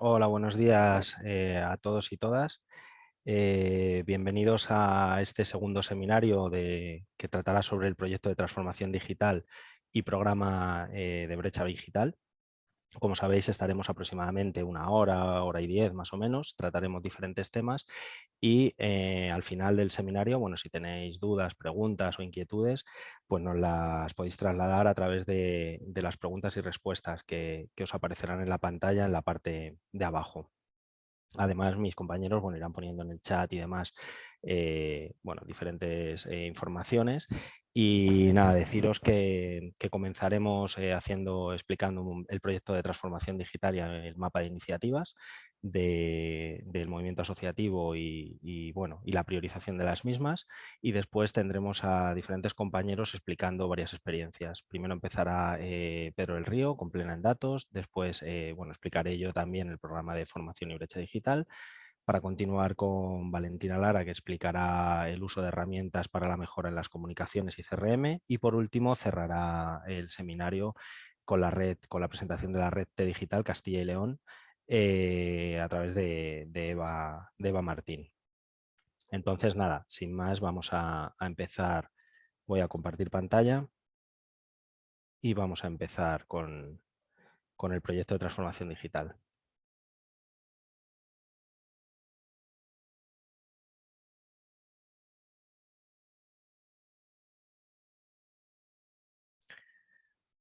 Hola, buenos días eh, a todos y todas. Eh, bienvenidos a este segundo seminario de, que tratará sobre el proyecto de transformación digital y programa eh, de brecha digital. Como sabéis, estaremos aproximadamente una hora, hora y diez más o menos, trataremos diferentes temas y eh, al final del seminario, bueno, si tenéis dudas, preguntas o inquietudes, pues nos las podéis trasladar a través de, las preguntas y respuestas que, os aparecerán en la pantalla en la parte de abajo. Además, mis compañeros bueno, irán poniendo en el chat y demás eh, bueno, diferentes eh, informaciones y nada, deciros que, comenzaremos eh, haciendo, explicando el proyecto de transformación digital y el mapa de iniciativas del movimiento asociativo y, bueno, y la priorización de las mismas. Y después tendremos a diferentes compañeros explicando varias experiencias. Primero empezará Pedro El Río con Plena en Datos, después bueno, explicaré yo también el programa de formación y brecha digital para continuar con Valentina Lara, que explicará el uso de herramientas para la mejora en las comunicaciones y CRM. Y por último, cerrará el seminario con la red, con la presentación de la red T Digital Castilla y León eh, a través de, Eva, de, Eva, Martín. Entonces, nada, sin más, vamos a, empezar. Voy a compartir pantalla y vamos a empezar con el proyecto de transformación digital.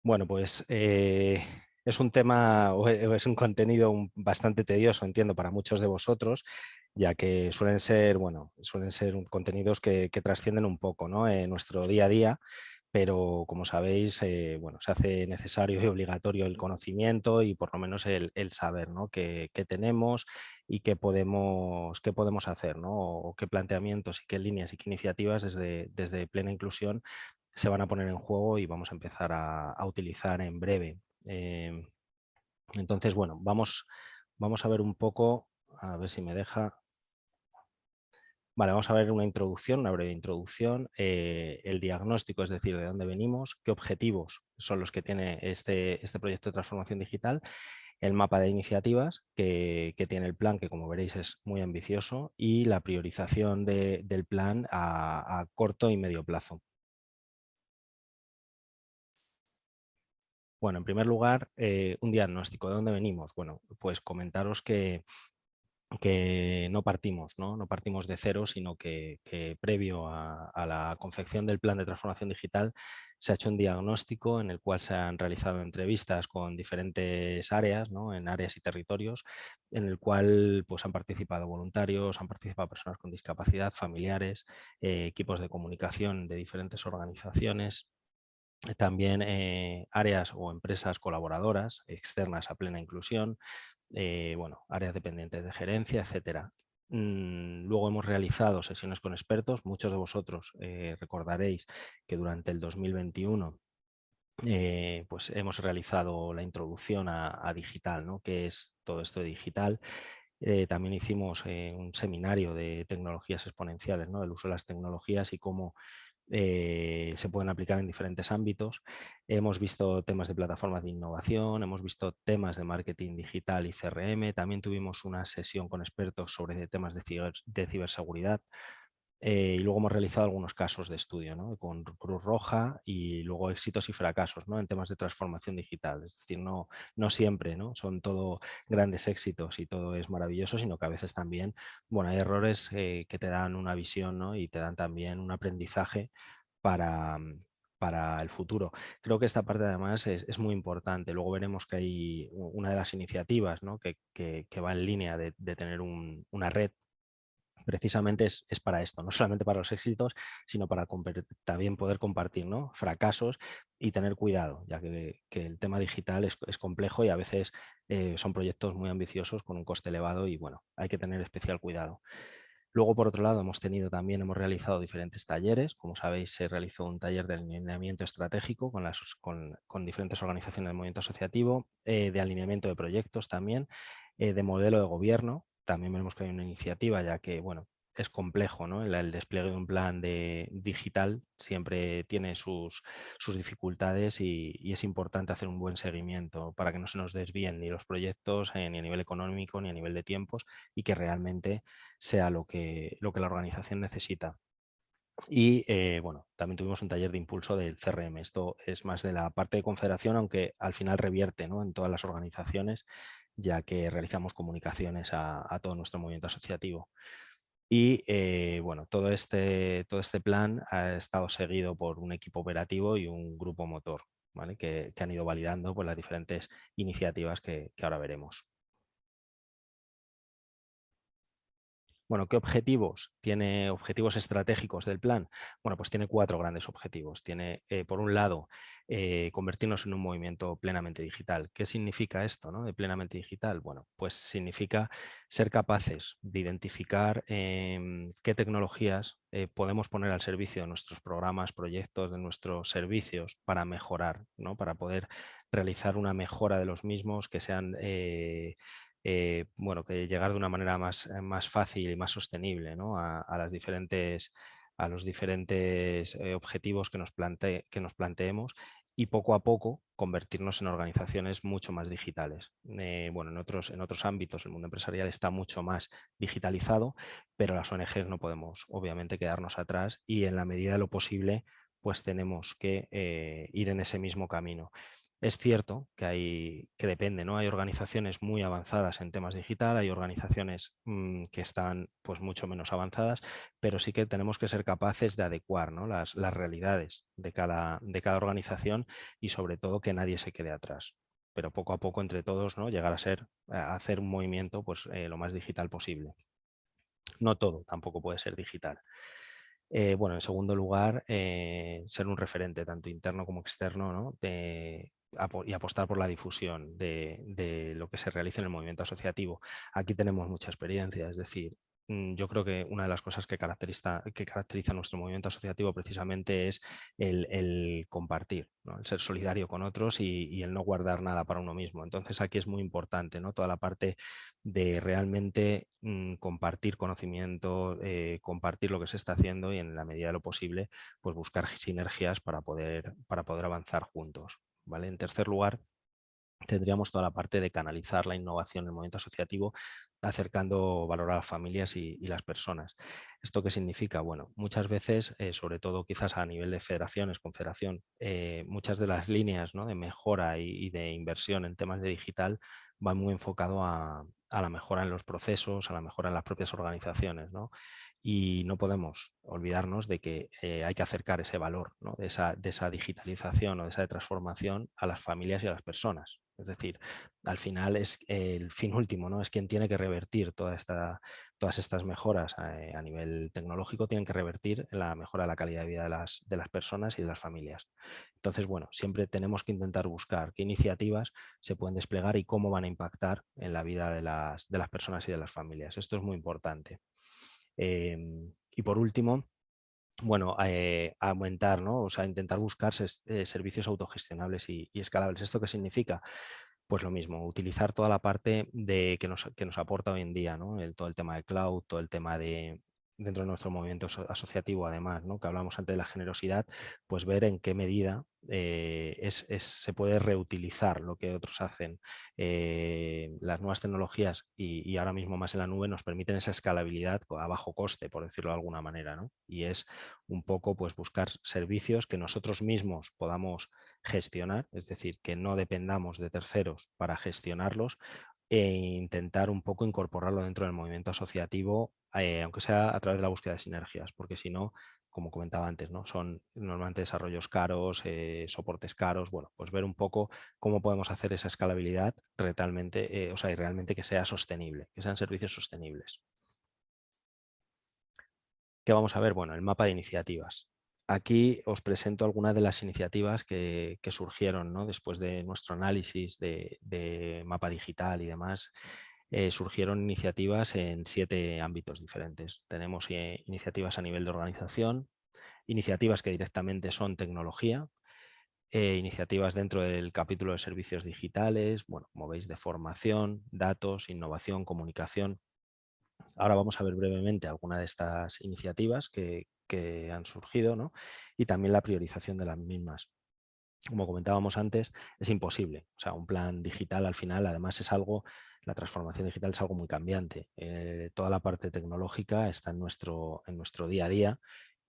Bueno, pues eh, es un tema o es un contenido bastante tedioso, entiendo, para muchos de vosotros, ya que suelen ser, bueno, suelen ser contenidos que, trascienden un poco ¿no? en nuestro día a día, pero como sabéis, eh, bueno, se hace necesario y obligatorio el conocimiento y por lo menos el, saber ¿no? qué, tenemos y qué podemos, qué podemos hacer, ¿no? o qué planteamientos y qué líneas y qué iniciativas desde plena inclusión se van a poner en juego y vamos a empezar a, utilizar en breve. Em, entonces, bueno, vamos, vamos a ver un poco, a ver si me deja. Vale, vamos a ver una introducción, una breve introducción, eh, el diagnóstico, es decir, de dónde venimos, qué objetivos son los que tiene este, este proyecto de transformación digital, el mapa de iniciativas que, tiene el plan, que como veréis es muy ambicioso, y la priorización del plan a corto y medio plazo. Bueno, en primer lugar, eh, un diagnóstico. ¿De dónde venimos? Bueno, pues comentaros que, que no partimos, ¿no? no partimos de cero, sino que, previo a, la confección del plan de transformación digital se ha hecho un diagnóstico en el cual se han realizado entrevistas con diferentes áreas, ¿no? en áreas y territorios, en el cual pues, han participado voluntarios, han participado personas con discapacidad, familiares, eh, equipos de comunicación de diferentes organizaciones, también eh, áreas o empresas colaboradoras externas a plena inclusión, eh, bueno, áreas dependientes de gerencia, etcétera. Mm, luego hemos realizado sesiones con expertos. Muchos de vosotros eh, recordaréis que durante el 2021 pues hemos realizado la introducción a, digital, ¿no? que es todo esto de digital. también hicimos un seminario de tecnologías exponenciales, ¿no? el uso de las tecnologías y cómo eh, se pueden aplicar en diferentes ámbitos. Hemos visto temas de plataformas de innovación, hemos visto temas de marketing digital y CRM, también tuvimos una sesión con expertos sobre temas de ciberseguridad, eh, y luego hemos realizado algunos casos de estudio con Cruz Roja y luego éxitos y fracasos ¿no? en temas de transformación digital. Es decir, no, no siempre ¿no? son todo grandes éxitos y todo es maravilloso, sino que a veces también bueno, hay errores eh, que te dan una visión y te dan también un aprendizaje para, para el futuro. Creo que esta parte además es, muy importante. Luego veremos que hay una de las iniciativas que, va en línea de, tener una red precisamente es, para esto, no solamente para los éxitos, sino para también poder compartir ¿no? fracasos y tener cuidado, ya que, el tema digital es, complejo y a veces eh, son proyectos muy ambiciosos con un coste elevado y bueno, hay que tener especial cuidado. Luego, por otro lado, hemos tenido también, hemos realizado diferentes talleres. Como sabéis, se realizó un taller de alineamiento estratégico con, las, con, diferentes organizaciones del movimiento asociativo, eh, de alineamiento de proyectos también, eh, de modelo de gobierno, también vemos que hay una iniciativa, ya que bueno, es complejo, ¿no? El, despliegue de un plan de, digital siempre tiene sus, sus dificultades y, es importante hacer un buen seguimiento para que no se nos desvíen ni los proyectos eh, ni a nivel económico ni a nivel de tiempos y que realmente sea lo que, lo que la organización necesita. Y eh, bueno, también tuvimos un taller de impulso del CRM. Esto es más de la parte de confederación, aunque al final revierte en todas las organizaciones, ya que realizamos comunicaciones a, todo nuestro movimiento asociativo. Y eh, bueno, todo este, todo este plan ha estado seguido por un equipo operativo y un grupo motor, ¿vale? que, han ido validando pues, las diferentes iniciativas que ahora veremos. Bueno, ¿qué objetivos? Tiene objetivos estratégicos del plan. Bueno, pues tiene cuatro grandes objetivos. Tiene, eh, por un lado, eh, convertirnos en un movimiento plenamente digital. ¿Qué significa esto ¿no? de plenamente digital? Bueno, pues significa ser capaces de identificar em, qué tecnologías eh, podemos poner al servicio de nuestros programas, proyectos, de nuestros servicios para mejorar, ¿no? para poder realizar una mejora de los mismos que sean eh, bueno, que llegar de una manera más, eh, más fácil y más sostenible a, las diferentes, a los diferentes eh, objetivos que nos, que nos planteemos y poco a poco convertirnos en organizaciones mucho más digitales. bueno, en otros, en otros ámbitos el mundo empresarial está mucho más digitalizado, pero las ONGs no podemos obviamente quedarnos atrás y en la medida de lo posible pues tenemos que ir en ese mismo camino. Es cierto que, hay, que depende, ¿no? Hay organizaciones muy avanzadas en temas digital, hay organizaciones mm, que están pues, mucho menos avanzadas, pero sí que tenemos que ser capaces de adecuar las, realidades de cada, de cada organización y sobre todo que nadie se quede atrás. Pero poco a poco entre todos ¿no? llegar a ser, a hacer un movimiento pues, eh, lo más digital posible. No todo tampoco puede ser digital. Eh, bueno, en segundo lugar, eh, ser un referente tanto interno como externo ¿no? de, y apostar por la difusión de, lo que se realiza en el movimiento asociativo. Aquí tenemos mucha experiencia, es decir, mm, yo creo que una de las cosas que caracteriza, que caracteriza nuestro movimiento asociativo precisamente es el, compartir, el ser solidario con otros y, el no guardar nada para uno mismo. Entonces aquí es muy importante ¿no? toda la parte de realmente mm, compartir conocimiento, eh, compartir lo que se está haciendo y en la medida de lo posible pues buscar sinergias para poder, para poder avanzar juntos. En tercer lugar, tendríamos toda la parte de canalizar la innovación en el movimiento asociativo, acercando valor a las familias y, las personas. ¿Esto qué significa? Bueno, muchas veces, eh, sobre todo quizás a nivel de federaciones, confederación, eh, muchas de las líneas de mejora y, de inversión en temas de digital van muy enfocado a, la mejora en los procesos, a la mejora en las propias organizaciones. Y no podemos olvidarnos de que eh, hay que acercar ese valor esa, de, esa, digitalización o de esa transformación a las familias y a las personas. Es decir, al final es el fin último, ¿no? es quien tiene que revertir todas estas mejoras eh, a, nivel tecnológico, tienen que revertir en la mejora de la calidad de vida de las, de las personas y de las familias. Entonces, bueno, siempre tenemos que intentar buscar qué iniciativas se pueden desplegar y cómo van a impactar en la vida de las, de las personas y de las familias. Esto es muy importante. Em, y por último, bueno, eh, aumentar, ¿no? O sea, intentar buscar eh, servicios autogestionables y, escalables. ¿Esto qué significa? Pues lo mismo, utilizar toda la parte de, que, nos, que nos aporta hoy en día, ¿no? El, todo el tema de cloud, todo el tema de, dentro de nuestro movimiento asociativo además, ¿no? que hablamos antes de la generosidad, pues ver en qué medida eh, se puede reutilizar lo que otros hacen. Eh, las nuevas tecnologías y, ahora mismo más en la nube nos permiten esa escalabilidad a bajo coste, por decirlo de alguna manera. ¿no? Y es un poco pues, buscar servicios que nosotros mismos podamos gestionar, es decir, que no dependamos de terceros para gestionarlos e intentar un poco incorporarlo dentro del movimiento asociativo, eh, aunque sea a través de la búsqueda de sinergias, porque si no, como comentaba antes, ¿no? son normalmente desarrollos caros, eh, soportes caros, bueno, pues ver un poco cómo podemos hacer esa escalabilidad realmente, eh, o sea, y realmente que sea sostenible, que sean servicios sostenibles. ¿Qué vamos a ver? Bueno, el mapa de iniciativas. Aquí os presento algunas de las iniciativas que, surgieron después de nuestro análisis de, mapa digital y demás. Eh, surgieron iniciativas en siete ámbitos diferentes. Tenemos eh, iniciativas a nivel de organización, iniciativas que directamente son tecnología, eh, iniciativas dentro del capítulo de servicios digitales, bueno, como veis, de formación, datos, innovación, comunicación, Ahora vamos a ver brevemente algunas de estas iniciativas que, que han surgido ¿no? y también la priorización de las mismas como comentábamos antes, es imposible. O sea, un plan digital al final, además es algo, la transformación digital es algo muy cambiante. Eh, toda la parte tecnológica está en nuestro, en nuestro día a día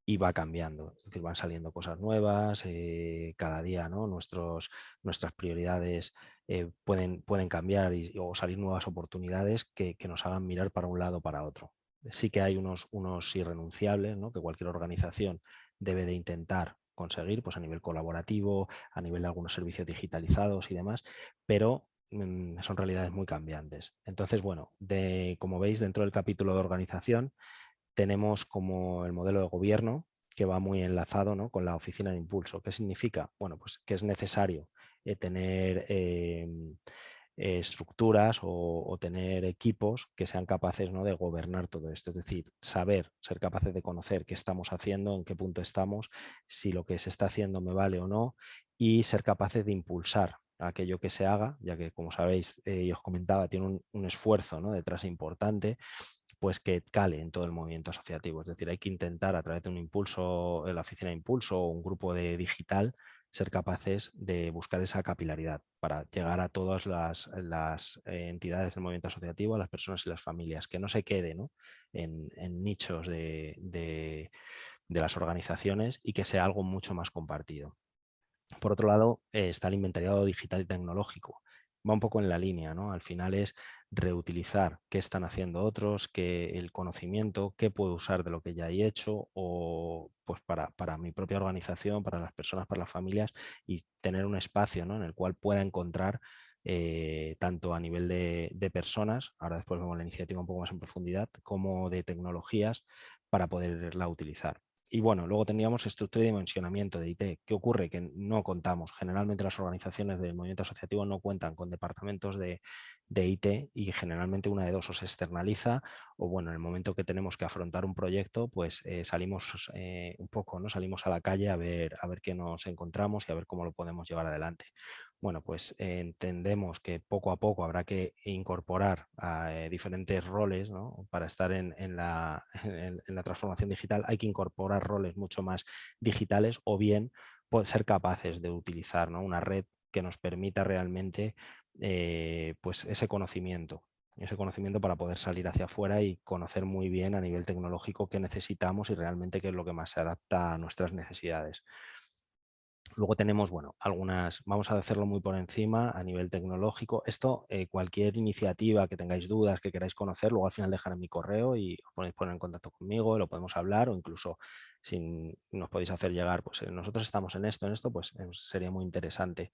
y va cambiando. Es decir, van saliendo cosas nuevas, eh, cada día ¿no? Nuestros, nuestras prioridades eh, pueden, pueden cambiar y, o salir nuevas oportunidades que, nos hagan mirar para un lado o para otro. Sí que hay unos, unos irrenunciables ¿no? que cualquier organización debe de intentar conseguir pues a nivel colaborativo, a nivel de algunos servicios digitalizados y demás, pero mm, son realidades muy cambiantes. Entonces, bueno, de, como veis dentro del capítulo de organización tenemos como el modelo de gobierno que va muy enlazado ¿no? con la oficina de impulso. ¿Qué significa? Bueno, pues que es necesario eh, tener em, eh, estructuras o, tener equipos que sean capaces ¿no? de gobernar todo esto, es decir, saber, ser capaces de conocer qué estamos haciendo, en qué punto estamos, si lo que se está haciendo me vale o no y ser capaces de impulsar aquello que se haga, ya que como sabéis eh, y os comentaba, tiene un, esfuerzo ¿no? detrás importante, pues que cale en todo el movimiento asociativo. Es decir, hay que intentar a través de un impulso, la oficina de impulso o un grupo de digital, ser capaces de buscar esa capilaridad para llegar a todas las, entidades del movimiento asociativo, a las personas y las familias, que no se quede En, nichos de, las organizaciones y que sea algo mucho más compartido. Por otro lado, eh, está el inventariado digital y tecnológico va un poco en la línea, ¿no? Al final es reutilizar qué están haciendo otros, qué el conocimiento, qué puedo usar de lo que ya he hecho o pues para, para mi propia organización, para las personas, para las familias y tener un espacio ¿no? en el cual pueda encontrar eh, tanto a nivel de, de, personas, ahora después vemos la iniciativa un poco más en profundidad, como de tecnologías para poderla utilizar. Y bueno, luego tendríamos estructura y dimensionamiento de IT. ¿Qué ocurre? Que no contamos. Generalmente las organizaciones del movimiento asociativo no cuentan con departamentos de, IT y generalmente una de dos o se externaliza o bueno, en el momento que tenemos que afrontar un proyecto, pues eh, salimos eh, un poco, ¿no? salimos a la calle a ver, a ver qué nos encontramos y a ver cómo lo podemos llevar adelante bueno, pues entendemos que poco a poco habrá que incorporar a, eh, diferentes roles para estar en, la, en, la, transformación digital. Hay que incorporar roles mucho más digitales o bien ser capaces de utilizar una red que nos permita realmente eh, pues ese conocimiento ese conocimiento para poder salir hacia afuera y conocer muy bien a nivel tecnológico qué necesitamos y realmente qué es lo que más se adapta a nuestras necesidades. Luego tenemos, bueno, algunas, vamos a hacerlo muy por encima a nivel tecnológico. Esto, eh, cualquier iniciativa que tengáis dudas, que queráis conocer, luego al final dejar en mi correo y os podéis poner en contacto conmigo, lo podemos hablar o incluso si nos podéis hacer llegar, pues eh, nosotros estamos en esto, en esto, pues eh, sería muy interesante.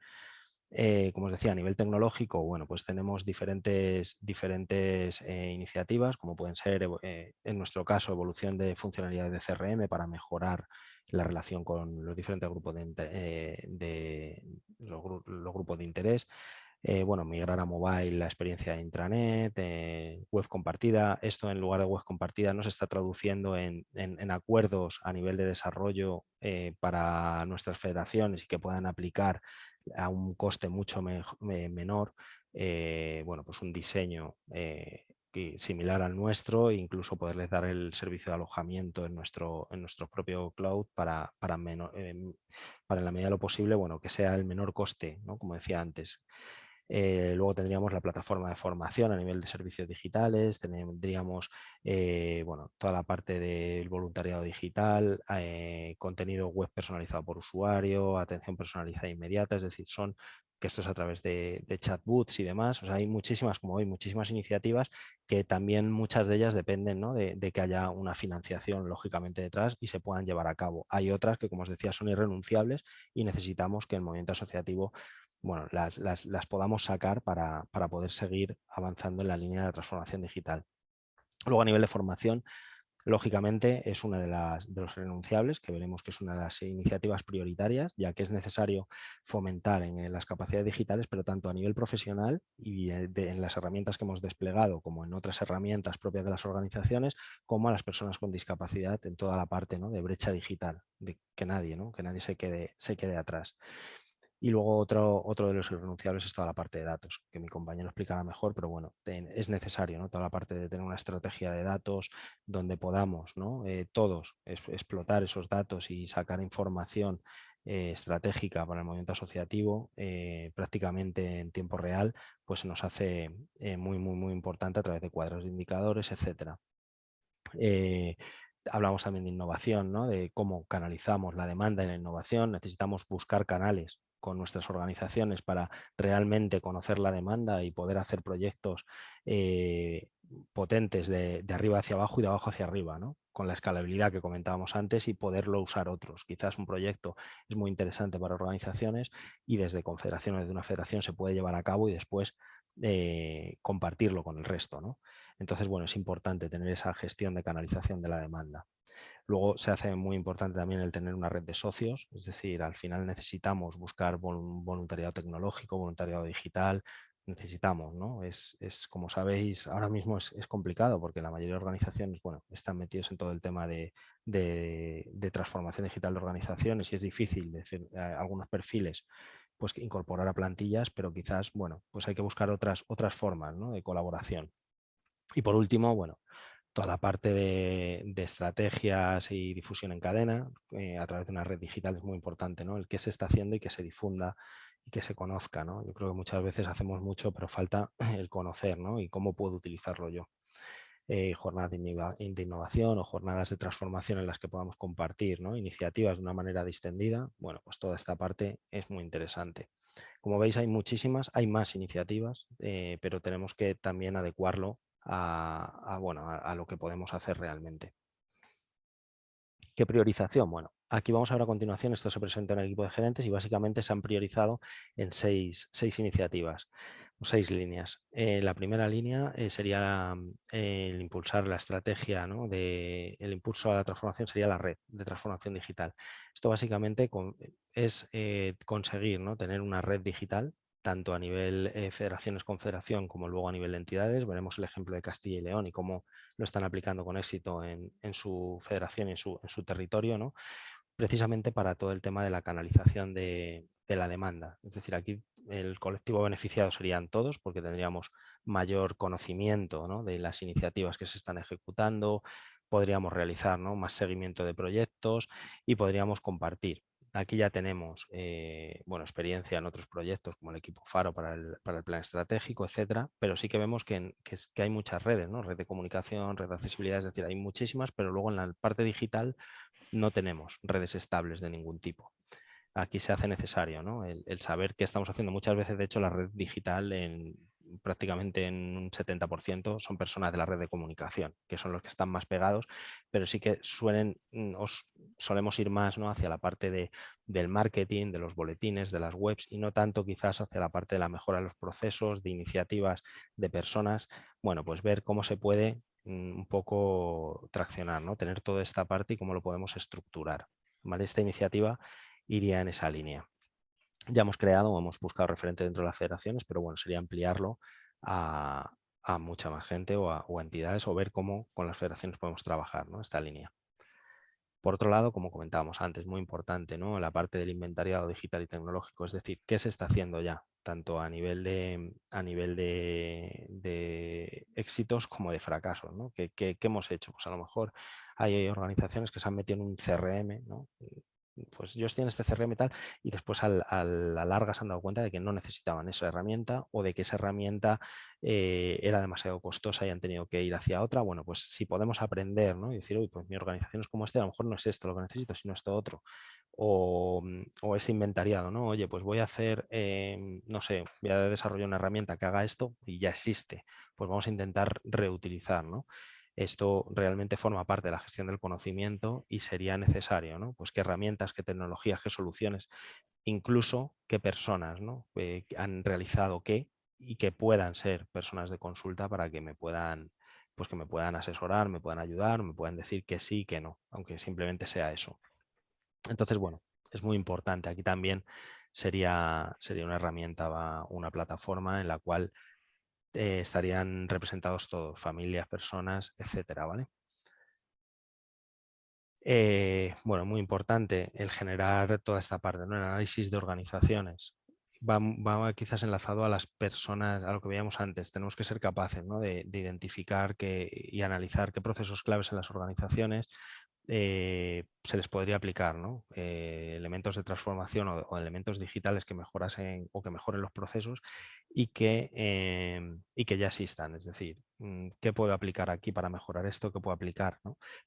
Como os decía, a nivel tecnológico, bueno, pues tenemos diferentes, diferentes iniciativas, como pueden ser, en nuestro caso, evolución de funcionalidades de CRM para mejorar la relación con los diferentes grupos de, eh, los, grupos de interés. Eh, bueno, migrar a mobile la experiencia de intranet, eh, web compartida. Esto en lugar de web compartida no se está traduciendo en, acuerdos a nivel de desarrollo para nuestras federaciones y que puedan aplicar a un coste mucho menor bueno, pues un diseño similar al nuestro e incluso poderles dar el servicio de alojamiento en nuestro, en nuestro propio cloud para, para, em, para en la medida de lo posible bueno, que sea el menor coste, ¿no? como decía antes. Eh, luego tendríamos la plataforma de formación a nivel de servicios digitales, tendríamos eh, bueno, toda la parte del voluntariado digital, eh, contenido web personalizado por usuario, atención personalizada inmediata, es decir, son que esto es a través de, chatbots y demás. Hay muchísimas, como hoy, muchísimas iniciativas que también muchas de ellas dependen de, que haya una financiación lógicamente detrás y se puedan llevar a cabo. Hay otras que, como os decía, son irrenunciables y necesitamos que el movimiento asociativo bueno, las, podamos sacar para, para poder seguir avanzando en la línea de transformación digital. Luego a nivel de formación, Lógicamente es una de, las, de los renunciables, que veremos que es una de las iniciativas prioritarias, ya que es necesario fomentar en, las capacidades digitales, pero tanto a nivel profesional y en las herramientas que hemos desplegado, como en otras herramientas propias de las organizaciones, como a las personas con discapacidad en toda la parte ¿no? de brecha digital, de que nadie, ¿no? que nadie se quede, se quede atrás. Y luego otro, otro de los irrenunciables es toda la parte de datos, que mi compañero explicará mejor, pero bueno, es necesario ¿no? toda la parte de tener una estrategia de datos donde podamos ¿no? Eh, todos explotar esos datos y sacar información eh, estratégica para el movimiento asociativo eh, prácticamente en tiempo real, pues se nos hace muy, muy, muy importante a través de cuadros de indicadores, etcétera hablamos también de innovación, ¿no? de cómo canalizamos la demanda en la innovación. Necesitamos buscar canales con nuestras organizaciones para realmente conocer la demanda y poder hacer proyectos eh, potentes de, arriba hacia abajo y de abajo hacia arriba, ¿no? con la escalabilidad que comentábamos antes y poderlo usar otros. Quizás un proyecto es muy interesante para organizaciones y desde confederaciones de una federación se puede llevar a cabo y después eh, compartirlo con el resto. ¿no? Entonces, bueno, es importante tener esa gestión de canalización de la demanda. Luego se hace muy importante también el tener una red de socios, es decir, al final necesitamos buscar voluntariado tecnológico, voluntariado digital, necesitamos, ¿no? Es, como sabéis, ahora mismo es, complicado porque la mayoría de organizaciones, bueno, están metidos en todo el tema de, transformación digital de organizaciones y es difícil decir eh, algunos perfiles pues incorporar a plantillas, pero quizás, bueno, pues hay que buscar otras, otras formas de colaboración. Y por último, bueno, toda la parte de, estrategias y difusión en cadena eh, a través de una red digital es muy importante, ¿no? El que se está haciendo y que se difunda y que se conozca, ¿no? Yo creo que muchas veces hacemos mucho, pero falta el conocer, ¿no? Y cómo puedo utilizarlo yo. Eh, jornadas de innovación o jornadas de transformación en las que podamos compartir ¿no? iniciativas de una manera distendida, bueno, pues toda esta parte es muy interesante. Como veis hay muchísimas, hay más iniciativas, eh, pero tenemos que también adecuarlo a, bueno, a, lo que podemos hacer realmente. ¿Qué priorización? Bueno, aquí vamos a ver a continuación, esto se presenta en el equipo de gerentes y básicamente se han priorizado en seis, seis iniciativas seis líneas. Eh, la primera línea eh, sería mm, el impulsar la estrategia, ¿no? de, el impulso a la transformación sería la red de transformación digital. Esto básicamente es eh, conseguir ¿no? tener una red digital tanto a nivel eh, federaciones, confederación, como luego a nivel de entidades. Veremos el ejemplo de Castilla y León y cómo lo están aplicando con éxito en, su federación y en su, territorio, ¿no? precisamente para todo el tema de la canalización de, la demanda. Es decir, aquí el colectivo beneficiado serían todos porque tendríamos mayor conocimiento de las iniciativas que se están ejecutando, podríamos realizar más seguimiento de proyectos y podríamos compartir Aquí ya tenemos eh, bueno, experiencia en otros proyectos como el equipo Faro para el, plan estratégico, etcétera, pero sí que vemos que, hay muchas redes, ¿no? red de comunicación, red de accesibilidad, es decir, hay muchísimas, pero luego en la parte digital no tenemos redes estables de ningún tipo. Aquí se hace necesario ¿no? el, el saber qué estamos haciendo. Muchas veces, de hecho, la red digital en, prácticamente en un 70% son personas de la red de comunicación, que son los que están más pegados, pero sí que suelen, mm, os, solemos ir más ¿no? hacia la parte de, del marketing, de los boletines, de las webs y no tanto quizás hacia la parte de la mejora de los procesos, de iniciativas de personas. Bueno, pues ver cómo se puede mm, un poco traccionar, ¿no? tener toda esta parte y cómo lo podemos estructurar. ¿vale? Esta iniciativa iría en esa línea ya hemos creado o hemos buscado referente dentro de las federaciones, pero bueno, sería ampliarlo a, mucha más gente o a, entidades o ver cómo con las federaciones podemos trabajar ¿no? esta línea. Por otro lado, como comentábamos antes, muy importante ¿no? la parte del inventariado digital y tecnológico, es decir, qué se está haciendo ya, tanto a nivel de, a nivel de, éxitos como de fracasos. ¿no? ¿Qué, qué, hemos hecho? Pues a lo mejor hay organizaciones que se han metido en un CRM, ¿no? Pues ellos tienen este CRM y tal, y después a la larga se han dado cuenta de que no necesitaban esa herramienta o de que esa herramienta eh, era demasiado costosa y han tenido que ir hacia otra. Bueno, pues si podemos aprender ¿no? y decir, uy, pues mi organización es como este, a lo mejor no es esto lo que necesito, sino esto otro. O, mm, o ese inventariado, ¿no? Oye, pues voy a hacer, em, no sé, voy a desarrollar una herramienta que haga esto y ya existe. Pues vamos a intentar reutilizar, ¿no? Esto realmente forma parte de la gestión del conocimiento y sería necesario, ¿no? Pues qué herramientas, qué tecnologías, qué soluciones, incluso qué personas ¿no? Eh, han realizado qué y que puedan ser personas de consulta para que me puedan pues que me puedan asesorar, me puedan ayudar, me puedan decir que sí, que no, aunque simplemente sea eso. Entonces, bueno, es muy importante. Aquí también sería, sería una herramienta, una plataforma en la cual eh, estarían representados todos, familias, personas, etcétera, ¿vale? Eh, bueno, muy importante el generar toda esta parte, ¿no? el análisis de organizaciones. Va, quizás enlazado a las personas, a lo que veíamos antes. Tenemos que ser capaces de, identificar y analizar qué procesos claves en las organizaciones eh, se les podría aplicar eh, elementos de transformación o, elementos digitales que mejorasen o que mejoren los procesos y que, em, y que ya existan. Es decir, mm, ¿qué puedo aplicar aquí para mejorar esto? ¿Qué puedo aplicar?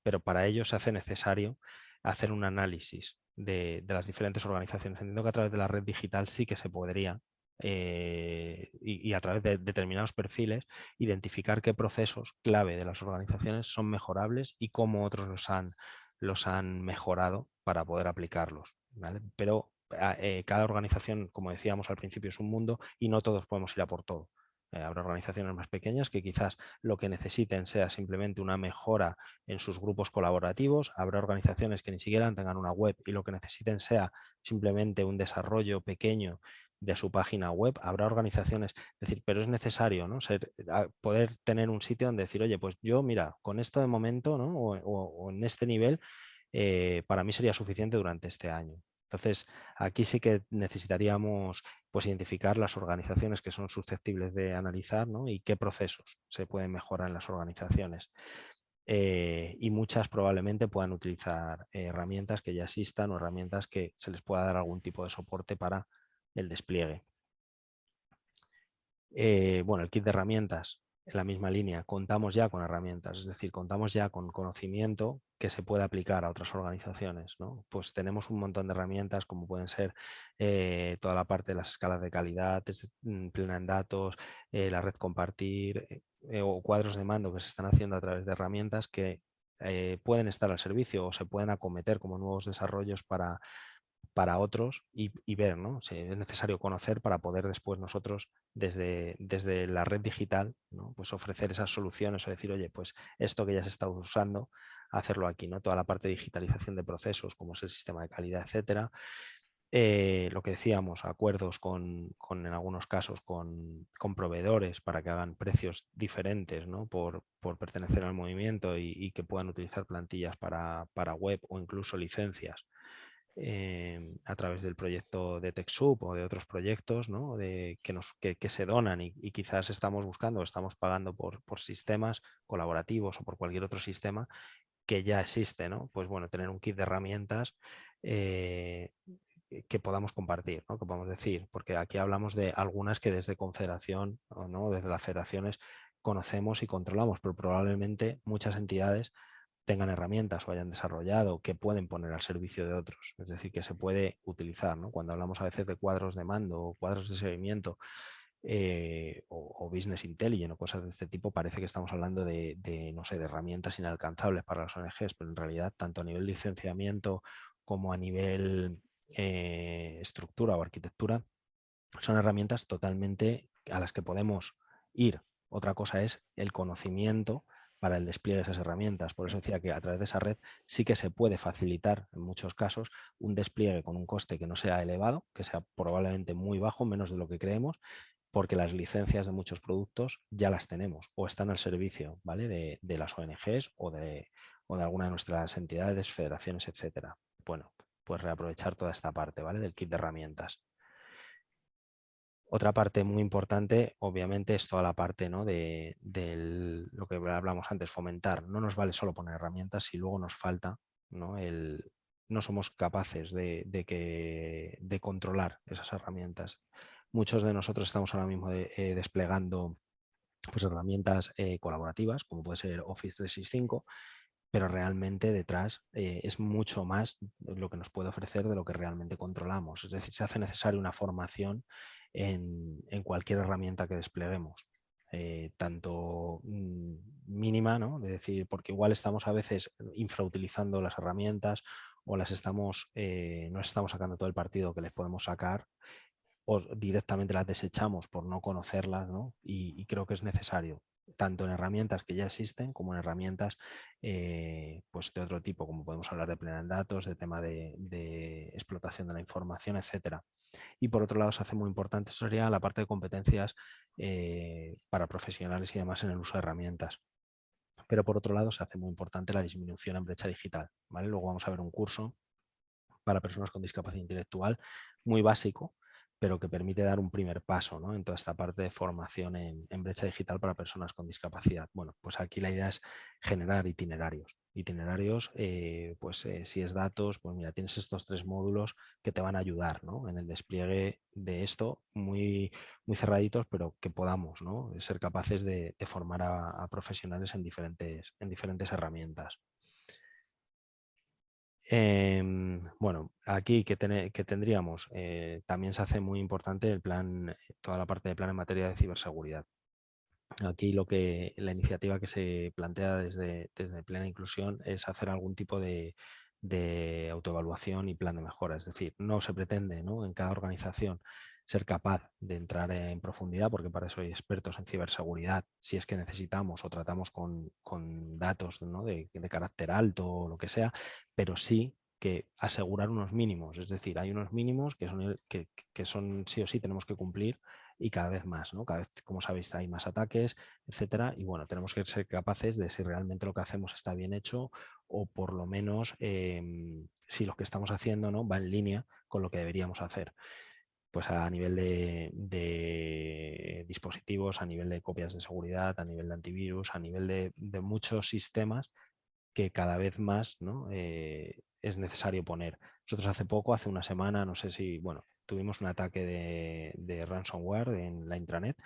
Pero para ello se hace necesario hacer un análisis de, de, las diferentes organizaciones. Entiendo que a través de la red digital sí que se podría eh, y, a través de determinados perfiles identificar qué procesos clave de las organizaciones son mejorables y cómo otros los han, los han mejorado para poder aplicarlos. Pero ah, eh, cada organización, como decíamos al principio, es un mundo y no todos podemos ir a por todo. Eh, habrá organizaciones más pequeñas que quizás lo que necesiten sea simplemente una mejora en sus grupos colaborativos. Habrá organizaciones que ni siquiera tengan una web y lo que necesiten sea simplemente un desarrollo pequeño de su página web, habrá organizaciones, es decir, pero es necesario ¿no? Ser, poder tener un sitio donde decir, oye, pues yo, mira, con esto de momento ¿no? o, en este nivel, eh, para mí sería suficiente durante este año. Entonces, aquí sí que necesitaríamos pues, identificar las organizaciones que son susceptibles de analizar ¿no? y qué procesos se pueden mejorar en las organizaciones. Eh, y muchas probablemente puedan utilizar herramientas que ya existan o herramientas que se les pueda dar algún tipo de soporte para el despliegue. Eh, bueno, el kit de herramientas, en la misma línea, contamos ya con herramientas, es decir, contamos ya con conocimiento que se puede aplicar a otras organizaciones. ¿no? Pues tenemos un montón de herramientas como pueden ser eh, toda la parte de las escalas de calidad, mm, plena en datos, eh, la red compartir o cuadros de mando que se están haciendo a través de herramientas que pueden estar al servicio o se pueden acometer como nuevos desarrollos para, para otros y, ver, ¿no? Si es necesario conocer para poder después nosotros desde, desde la red digital ¿no? pues ofrecer esas soluciones o decir, oye, pues esto que ya se está usando, hacerlo aquí, ¿no? Toda la parte de digitalización de procesos, como es el sistema de calidad, etcétera. Eh, lo que decíamos, acuerdos con, con en algunos casos con, con, proveedores para que hagan precios diferentes ¿no? por, por, pertenecer al movimiento y, y, que puedan utilizar plantillas para, para web o incluso licencias Em, a través del proyecto de TechSoup o de otros proyectos ¿no? de, que, nos, que, se donan y, quizás estamos buscando estamos pagando por, por, sistemas colaborativos o por cualquier otro sistema que ya existe, ¿no? Pues bueno, tener un kit de herramientas eh, que podamos compartir, ¿no? que podamos decir, porque aquí hablamos de algunas que desde Confederación o ¿no? desde las federaciones conocemos y controlamos, pero probablemente muchas entidades tengan herramientas o hayan desarrollado que pueden poner al servicio de otros. Es decir, que se puede utilizar. ¿no? Cuando hablamos a veces de cuadros de mando o cuadros de seguimiento eh, o, business intelligence o cosas de este tipo, parece que estamos hablando de, no sé, de herramientas inalcanzables para las ONGs, pero en realidad tanto a nivel licenciamiento como a nivel eh, estructura o arquitectura, son herramientas totalmente a las que podemos ir. Otra cosa es el conocimiento para el despliegue de esas herramientas. Por eso decía que a través de esa red sí que se puede facilitar en muchos casos un despliegue con un coste que no sea elevado, que sea probablemente muy bajo, menos de lo que creemos, porque las licencias de muchos productos ya las tenemos o están al servicio ¿vale? de, las ONGs o de, o de alguna de nuestras entidades, federaciones, etcétera. Bueno, pues reaprovechar toda esta parte ¿vale? del kit de herramientas. Otra parte muy importante, obviamente, es toda la parte ¿no? de, lo que hablamos antes, fomentar. No nos vale solo poner herramientas si luego nos falta, no, no somos capaces de controlar esas herramientas. Muchos de nosotros estamos ahora mismo eh, desplegando pues, herramientas eh, colaborativas, como puede ser Office 365, pero realmente detrás eh, es mucho más lo que nos puede ofrecer de lo que realmente controlamos. Es decir, se hace necesaria una formación en, cualquier herramienta que despleguemos. Eh, tanto mm, mínima, ¿no? de decir, porque igual estamos a veces infrautilizando las herramientas o las estamos, eh, no estamos sacando todo el partido que les podemos sacar o directamente las desechamos por no conocerlas Y, creo que es necesario tanto en herramientas que ya existen como en herramientas eh, pues de otro tipo, como podemos hablar de plena en datos, de tema de, explotación de la información, etcétera. Y por otro lado se hace muy importante, sería la parte de competencias eh, para profesionales y demás en el uso de herramientas. pero por otro lado se hace muy importante la disminución en brecha digital. ¿vale? Luego vamos a ver un curso para personas con discapacidad intelectual muy básico, pero que permite dar un primer paso ¿no? en toda esta parte de formación en, brecha digital para personas con discapacidad. Bueno, pues aquí la idea es generar itinerarios. Itinerarios, eh, pues eh, si es datos, pues mira, tienes estos tres módulos que te van a ayudar ¿no? en el despliegue de esto, muy, muy cerraditos, pero que podamos ¿no? ser capaces de, formar a, a, profesionales en diferentes, en diferentes herramientas. Em, bueno, aquí que, tendríamos, eh, también se hace muy importante el plan, toda la parte de plan en materia de ciberseguridad. Aquí lo que la iniciativa que se plantea desde, desde Plena Inclusión es hacer algún tipo de, de autoevaluación y plan de mejora. Es decir, no se pretende ¿no? en cada organización ser capaz de entrar en profundidad, porque para eso hay expertos en ciberseguridad, si es que necesitamos o tratamos con, datos de, carácter alto o lo que sea, pero sí que asegurar unos mínimos, es decir, hay unos mínimos que son, que, son sí o sí tenemos que cumplir y cada vez más, ¿no? Cada vez, como sabéis, hay más ataques, etcétera, y bueno, tenemos que ser capaces de si realmente lo que hacemos está bien hecho o por lo menos em, si lo que estamos haciendo ¿no? va en línea con lo que deberíamos hacer pues a nivel de, dispositivos, a nivel de copias de seguridad, a nivel de antivirus, a nivel de, muchos sistemas que cada vez más. Eh, es necesario poner. Nosotros hace poco, hace una semana, no sé si, bueno, tuvimos un ataque de, de ransomware en la intranet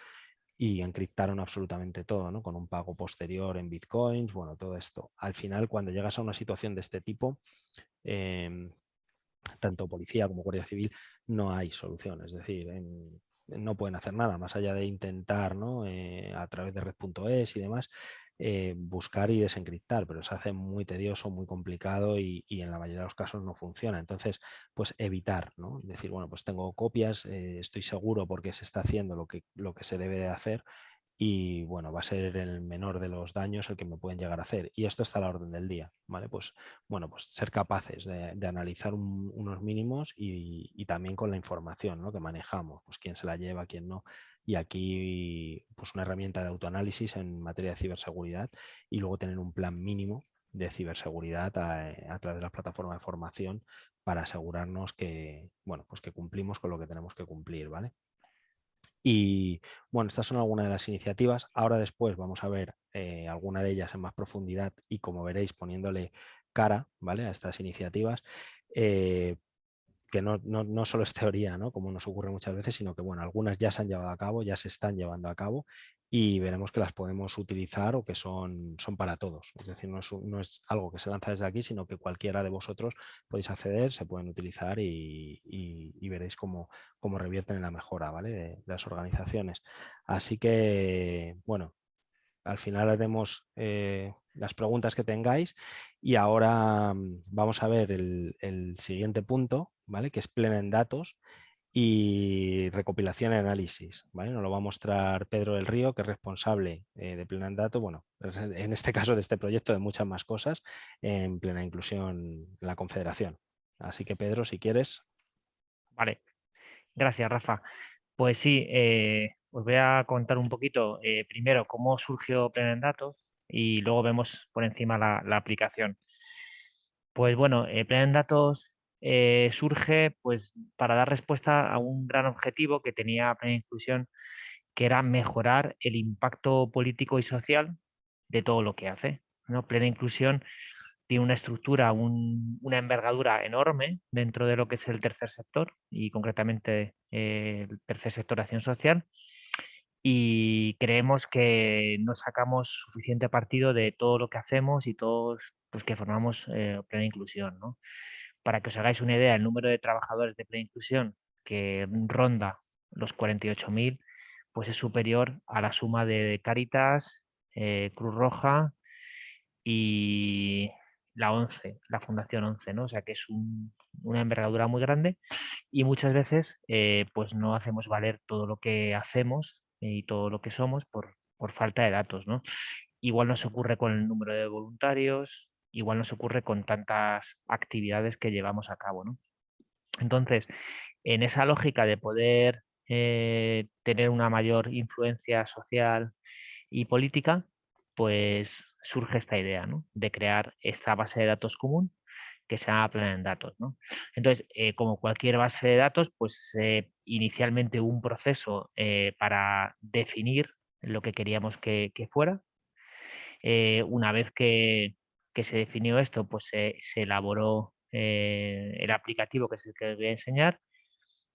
y encriptaron absolutamente todo, ¿no? con un pago posterior en bitcoins, bueno, todo esto. Al final, cuando llegas a una situación de este tipo, em, tanto policía como guardia civil, no hay solución. Es decir, no pueden hacer nada más allá de intentar ¿no? Eh, a través de red.es y demás eh, buscar y desencriptar, pero se hace muy tedioso, muy complicado y, en la mayoría de los casos no funciona. Entonces, pues evitar, ¿no? Decir, bueno, pues tengo copias, eh, estoy seguro porque se está haciendo lo que, lo que se debe de hacer y bueno, va a ser el menor de los daños el que me pueden llegar a hacer. Y esto está a la orden del día, ¿vale? Pues bueno, pues ser capaces de, analizar unos mínimos y, también con la información ¿no? que manejamos, pues quién se la lleva, quién no. Y aquí pues una herramienta de autoanálisis en materia de ciberseguridad y luego tener un plan mínimo de ciberseguridad a, a través de las plataformas de formación para asegurarnos que, bueno, pues que cumplimos con lo que tenemos que cumplir, ¿vale? Y bueno, estas son algunas de las iniciativas. Ahora después vamos a ver eh, alguna de ellas en más profundidad y como veréis poniéndole cara ¿vale? a estas iniciativas. Eh, que no, no, solo es teoría, ¿no? como nos ocurre muchas veces, sino que bueno, algunas ya se han llevado a cabo, ya se están llevando a cabo y veremos que las podemos utilizar o que son, son para todos. Es decir, no es, no es algo que se lanza desde aquí, sino que cualquiera de vosotros podéis acceder, se pueden utilizar y, y, veréis cómo, cómo, revierten en la mejora ¿vale? de, las organizaciones. Así que, bueno, al final haremos eh, las preguntas que tengáis y ahora mm, vamos a ver el siguiente punto, que es plena en datos y recopilación y análisis. ¿vale? Nos lo va a mostrar Pedro del Río, que es responsable eh, de Plena en Datos, bueno, en este caso de este proyecto, de muchas más cosas, en Plena Inclusión en la Confederación. Así que Pedro, si quieres. Vale, gracias Rafa. Pues sí, eh, os voy a contar un poquito eh, primero cómo surgió Plena en Datos y luego vemos por encima la, la aplicación. Pues bueno, Plena en Datos eh, surge pues, para dar respuesta a un gran objetivo que tenía Plena Inclusión, que era mejorar el impacto político y social de todo lo que hace. ¿no? Plena Inclusión tiene una estructura, una envergadura enorme dentro de lo que es el tercer sector y concretamente eh, el tercer sector de acción social y creemos que no sacamos suficiente partido de todo lo que hacemos y todos los que formamos eh, Plena Inclusión. ¿no? Para que os hagáis una idea, el número de trabajadores de plena inclusión que ronda los 48.000, pues es superior a la suma de Caritas, eh, Cruz Roja y la 11, la Fundación 11, ¿no? O sea que es una envergadura muy grande y muchas veces eh, pues no hacemos valer todo lo que hacemos y todo lo que somos por, por falta de datos, ¿no? Igual nos ocurre con el número de voluntarios, igual nos ocurre con tantas actividades que llevamos a cabo. ¿no? Entonces, en esa lógica de poder eh, tener una mayor influencia social y política, pues surge esta idea de crear esta base de datos común que se llama Plan en Datos. Entonces, eh, como cualquier base de datos, pues inicialmente hubo un proceso eh, para definir lo que queríamos que, fuera. Eh, una vez que, se definió esto, pues se elaboró el aplicativo que es el que voy a enseñar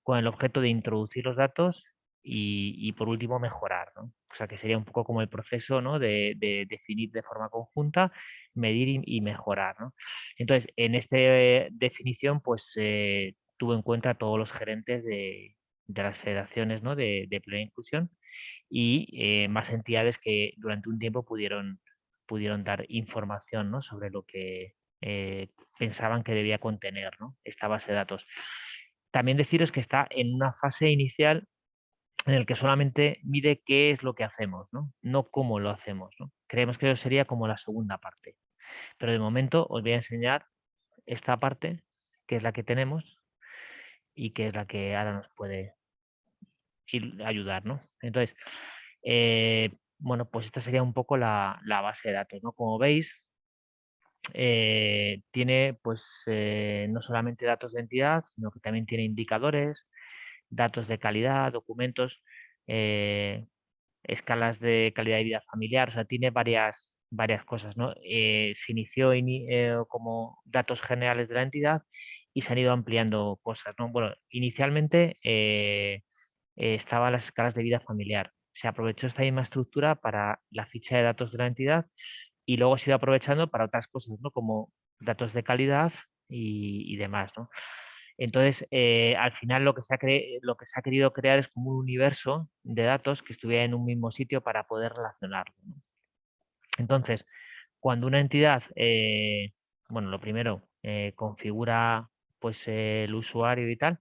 con el objeto de introducir los datos y, por último mejorar. ¿no? O sea que sería un poco como el proceso ¿no? de, definir de forma conjunta, medir y, mejorar. ¿no? Entonces, en esta definición, pues eh, tuvo en cuenta a todos los gerentes de, las federaciones ¿no? de, plena inclusión y eh, más entidades que durante un tiempo pudieron, pudieron dar información ¿no? sobre lo que eh, pensaban que debía contener ¿no? esta base de datos. También deciros que está en una fase inicial en el que solamente mide qué es lo que hacemos, no, no cómo lo hacemos. ¿no? Creemos que eso sería como la segunda parte. Pero de momento os voy a enseñar esta parte, que es la que tenemos y que es la que ahora nos puede ayudar. ¿no? Entonces, eh, bueno, pues esta sería un poco la, base de datos. ¿no? Como veis, eh, tiene pues eh, no solamente datos de entidad, sino que también tiene indicadores, datos de calidad, documentos, eh, escalas de calidad de vida familiar, o sea, tiene varias, varias cosas. ¿no? Se inició como datos generales de la entidad y se han ido ampliando cosas. ¿no? Bueno, inicialmente estaban las escalas de vida familiar. Se aprovechó esta misma estructura para la ficha de datos de la entidad y luego ha ido aprovechando para otras cosas, ¿no? como datos de calidad y, y demás. ¿no? Entonces, eh, al final lo que, se ha lo que se ha querido crear es como un universo de datos que estuviera en un mismo sitio para poder relacionarlo. Entonces, cuando una entidad, eh, bueno, lo primero, eh, configura pues el usuario y tal,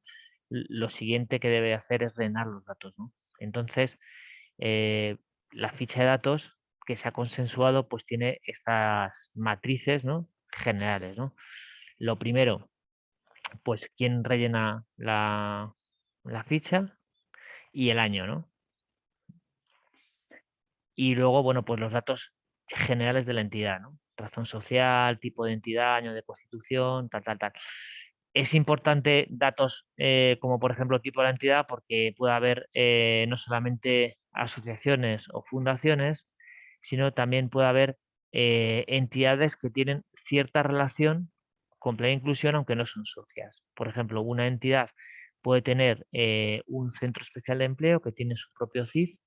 lo siguiente que debe hacer es rellenar los datos. Entonces, la ficha de datos que se ha consensuado pues tiene estas matrices ¿no? generales. ¿no? Lo primero, pues quién rellena la, ficha y el año, ¿no? Y luego, bueno, pues los datos generales de la entidad, ¿no? Razón social, tipo de entidad, año de constitución, tal, tal, tal. Es importante datos eh, como por ejemplo tipo de la entidad porque puede haber eh, no solamente asociaciones o fundaciones, sino también puede haber eh, entidades que tienen cierta relación con plena inclusión aunque no son socias. Por ejemplo, una entidad puede tener un centro especial de empleo que tiene su propio CIF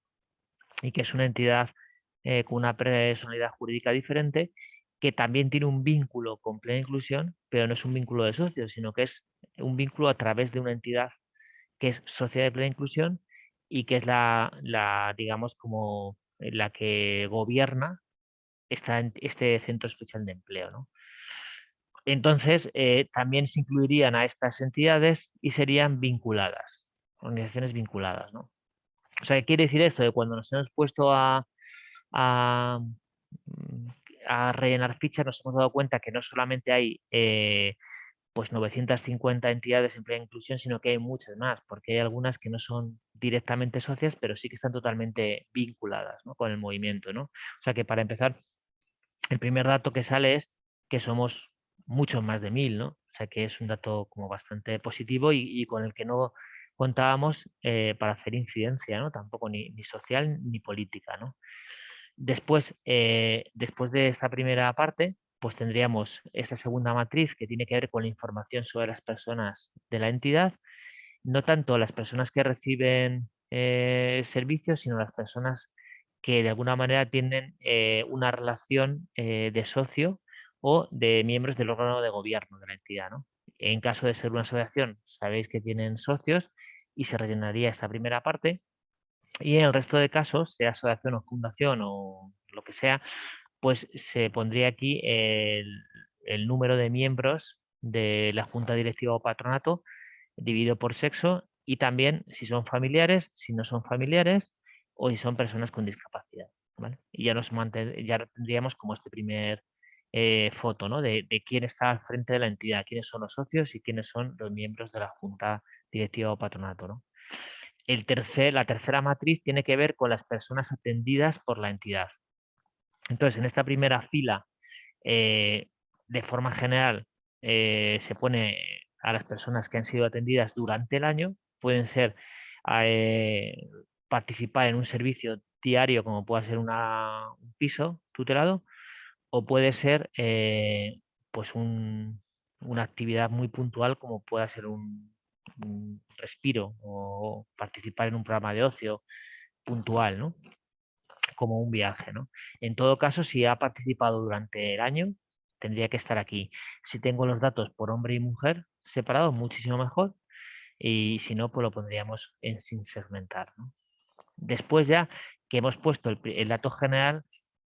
y que es una entidad con una personalidad jurídica diferente que también tiene un vínculo con plena inclusión, pero no es un vínculo de socios, sino que es un vínculo a través de una entidad que es socia de plena inclusión y que es la, la digamos, como la que gobierna esta, este centro especial de empleo. ¿no? Entonces, eh, también se incluirían a estas entidades y serían vinculadas, organizaciones vinculadas. ¿no? O sea, ¿qué quiere decir esto? De cuando nos hemos puesto a, a, mm, rellenar fichas, nos hemos dado cuenta que no solamente hay eh, pues 950 entidades en plena inclusión, sino que hay muchas más, porque hay algunas que no son directamente socias, pero sí que están totalmente vinculadas con el movimiento. ¿no? O sea que para empezar, el primer dato que sale es que somos mucho más de mil, ¿no? O sea que es un dato como bastante positivo y, con el que no contábamos eh, para hacer incidencia, ¿no? Tampoco ni, social ni política, ¿no? Después, eh, después de esta primera parte, pues tendríamos esta segunda matriz que tiene que ver con la información sobre las personas de la entidad, no tanto las personas que reciben eh, servicios, sino las personas que de alguna manera tienen una relación de socio o de miembros del órgano de gobierno de la entidad. ¿no? En caso de ser una asociación, sabéis que tienen socios y se rellenaría esta primera parte. Y en el resto de casos, sea asociación o fundación o lo que sea, pues se pondría aquí el, número de miembros de la junta directiva o patronato dividido por sexo y también si son familiares, si no son familiares o si son personas con discapacidad. ¿vale? Y ya nos ya tendríamos como este primer eh, foto ¿no? de, quién está al frente de la entidad, quiénes son los socios y quiénes son los miembros de la junta directiva o patronato. ¿no? El tercer, la tercera matriz tiene que ver con las personas atendidas por la entidad. Entonces, en esta primera fila, eh, de forma general, eh, se pone a las personas que han sido atendidas durante el año, pueden ser participar en un servicio diario como puede ser un piso tutelado o puede ser pues una actividad muy puntual como pueda ser un, respiro o participar en un programa de ocio puntual, ¿no? como un viaje. ¿no? En todo caso, si ha participado durante el año, tendría que estar aquí. Si tengo los datos por hombre y mujer separados, muchísimo mejor. Y si no, pues lo pondríamos en sin segmentar. Después ya que hemos puesto el, dato general,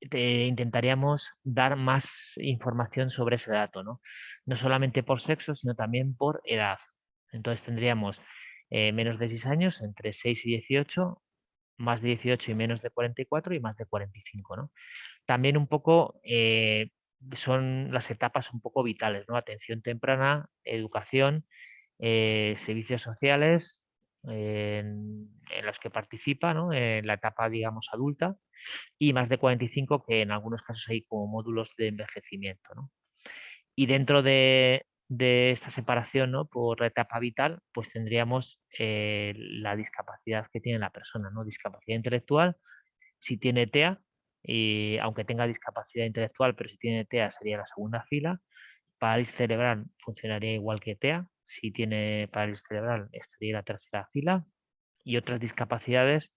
intentaríamos dar más información sobre ese dato, ¿no? no solamente por sexo, sino también por edad. Entonces tendríamos eh, menos de 6 años, entre 6 y 18, más de 18 y menos de 44 y más de 45. ¿no? También un poco eh, son las etapas un poco vitales, ¿no? atención temprana, educación, eh, servicios sociales en, los que participa en la etapa, digamos, adulta y más de 45 que en algunos casos hay como módulos de envejecimiento. ¿no? Y dentro de, de esta separación ¿no? por etapa vital, pues tendríamos eh, la discapacidad que tiene la persona, ¿no? discapacidad intelectual, si tiene TEA, y aunque tenga discapacidad intelectual, pero si tiene TEA sería la segunda fila, parálisis cerebral funcionaría igual que TEA, si tiene parálisis cerebral estaría la tercera fila, y otras discapacidades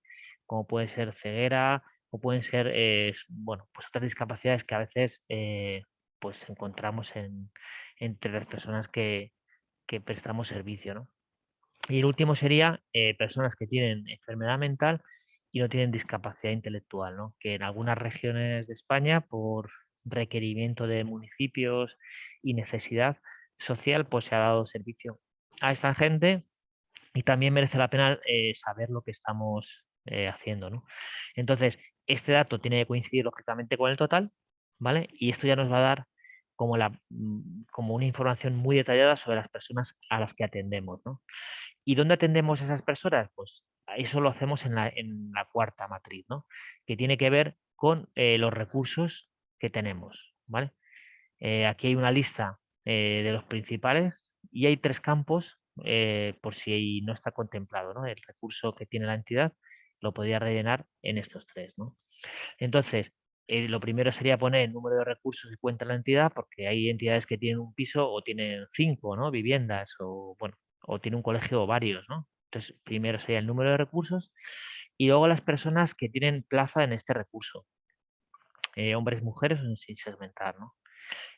como puede ser ceguera o pueden ser, eh, bueno, pues otras discapacidades que a veces eh, pues encontramos en, entre las personas que, prestamos servicio. ¿no? Y el último sería eh, personas que tienen enfermedad mental y no tienen discapacidad intelectual, ¿no? que en algunas regiones de España, por requerimiento de municipios y necesidad social, pues se ha dado servicio a esta gente y también merece la pena eh, saber lo que estamos eh, haciendo. ¿no? Entonces, este dato tiene que coincidir lógicamente con el total, ¿vale? Y esto ya nos va a dar como, la, mm, como una información muy detallada sobre las personas a las que atendemos. ¿no? ¿Y dónde atendemos a esas personas? Pues eso lo hacemos en la, en la cuarta matriz, ¿no? que tiene que ver con eh, los recursos que tenemos. ¿vale? Eh, aquí hay una lista eh, de los principales y hay tres campos por si no está contemplado. ¿no? El recurso que tiene la entidad lo podría rellenar en estos tres. ¿no? Entonces, eh, lo primero sería poner el número de recursos que cuenta la entidad, porque hay entidades que tienen un piso o tienen cinco ¿no? viviendas, o bueno, o tiene un colegio o varios, ¿no? Entonces, primero sería el número de recursos y luego las personas que tienen plaza en este recurso. Eh, hombres, mujeres, sin segmentar, ¿no?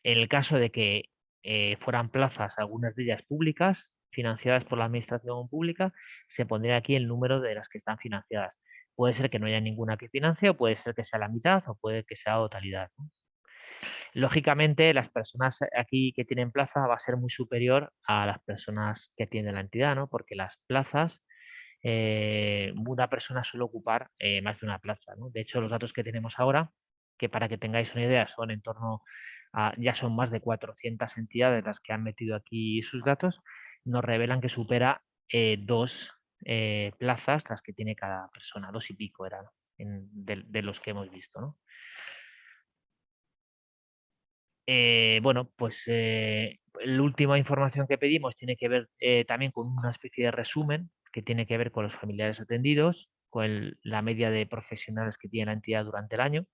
En el caso de que eh, fueran plazas, algunas de ellas públicas, financiadas por la administración pública, se pondría aquí el número de las que están financiadas. Puede ser que no haya ninguna que financie, o puede ser que sea la mitad, o puede que sea totalidad. Lógicamente, las personas aquí que tienen plaza va a ser muy superior a las personas que tienen la entidad, ¿no? porque las plazas, eh, una persona suele ocupar eh, más de una plaza. De hecho, los datos que tenemos ahora, que para que tengáis una idea son en torno a, ya son más de 400 entidades las que han metido aquí sus datos, nos revelan que supera eh, dos eh, plazas las que tiene cada persona, dos y pico eran de, los que hemos visto. Eh, bueno, pues eh, la última información que pedimos tiene que ver también con una especie de resumen que tiene que ver con los familiares atendidos, con la media de profesionales que tiene la entidad durante el año,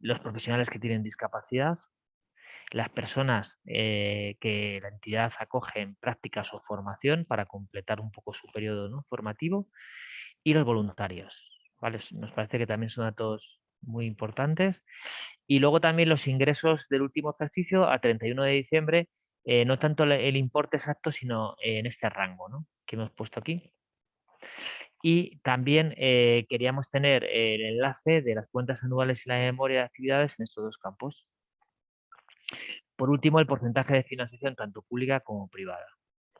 los profesionales que tienen discapacidad, las personas eh, que la entidad acoge en prácticas o formación para completar un poco su periodo formativo y los voluntarios. ¿vale? Nos parece que también son datos muy importantes. Y luego también los ingresos del último ejercicio a 31 de diciembre, eh, no tanto el importe exacto, sino en este rango que hemos puesto aquí. Y también eh, queríamos tener el enlace de las cuentas anuales y la memoria de actividades en estos dos campos. Por último, el porcentaje de financiación tanto pública como privada.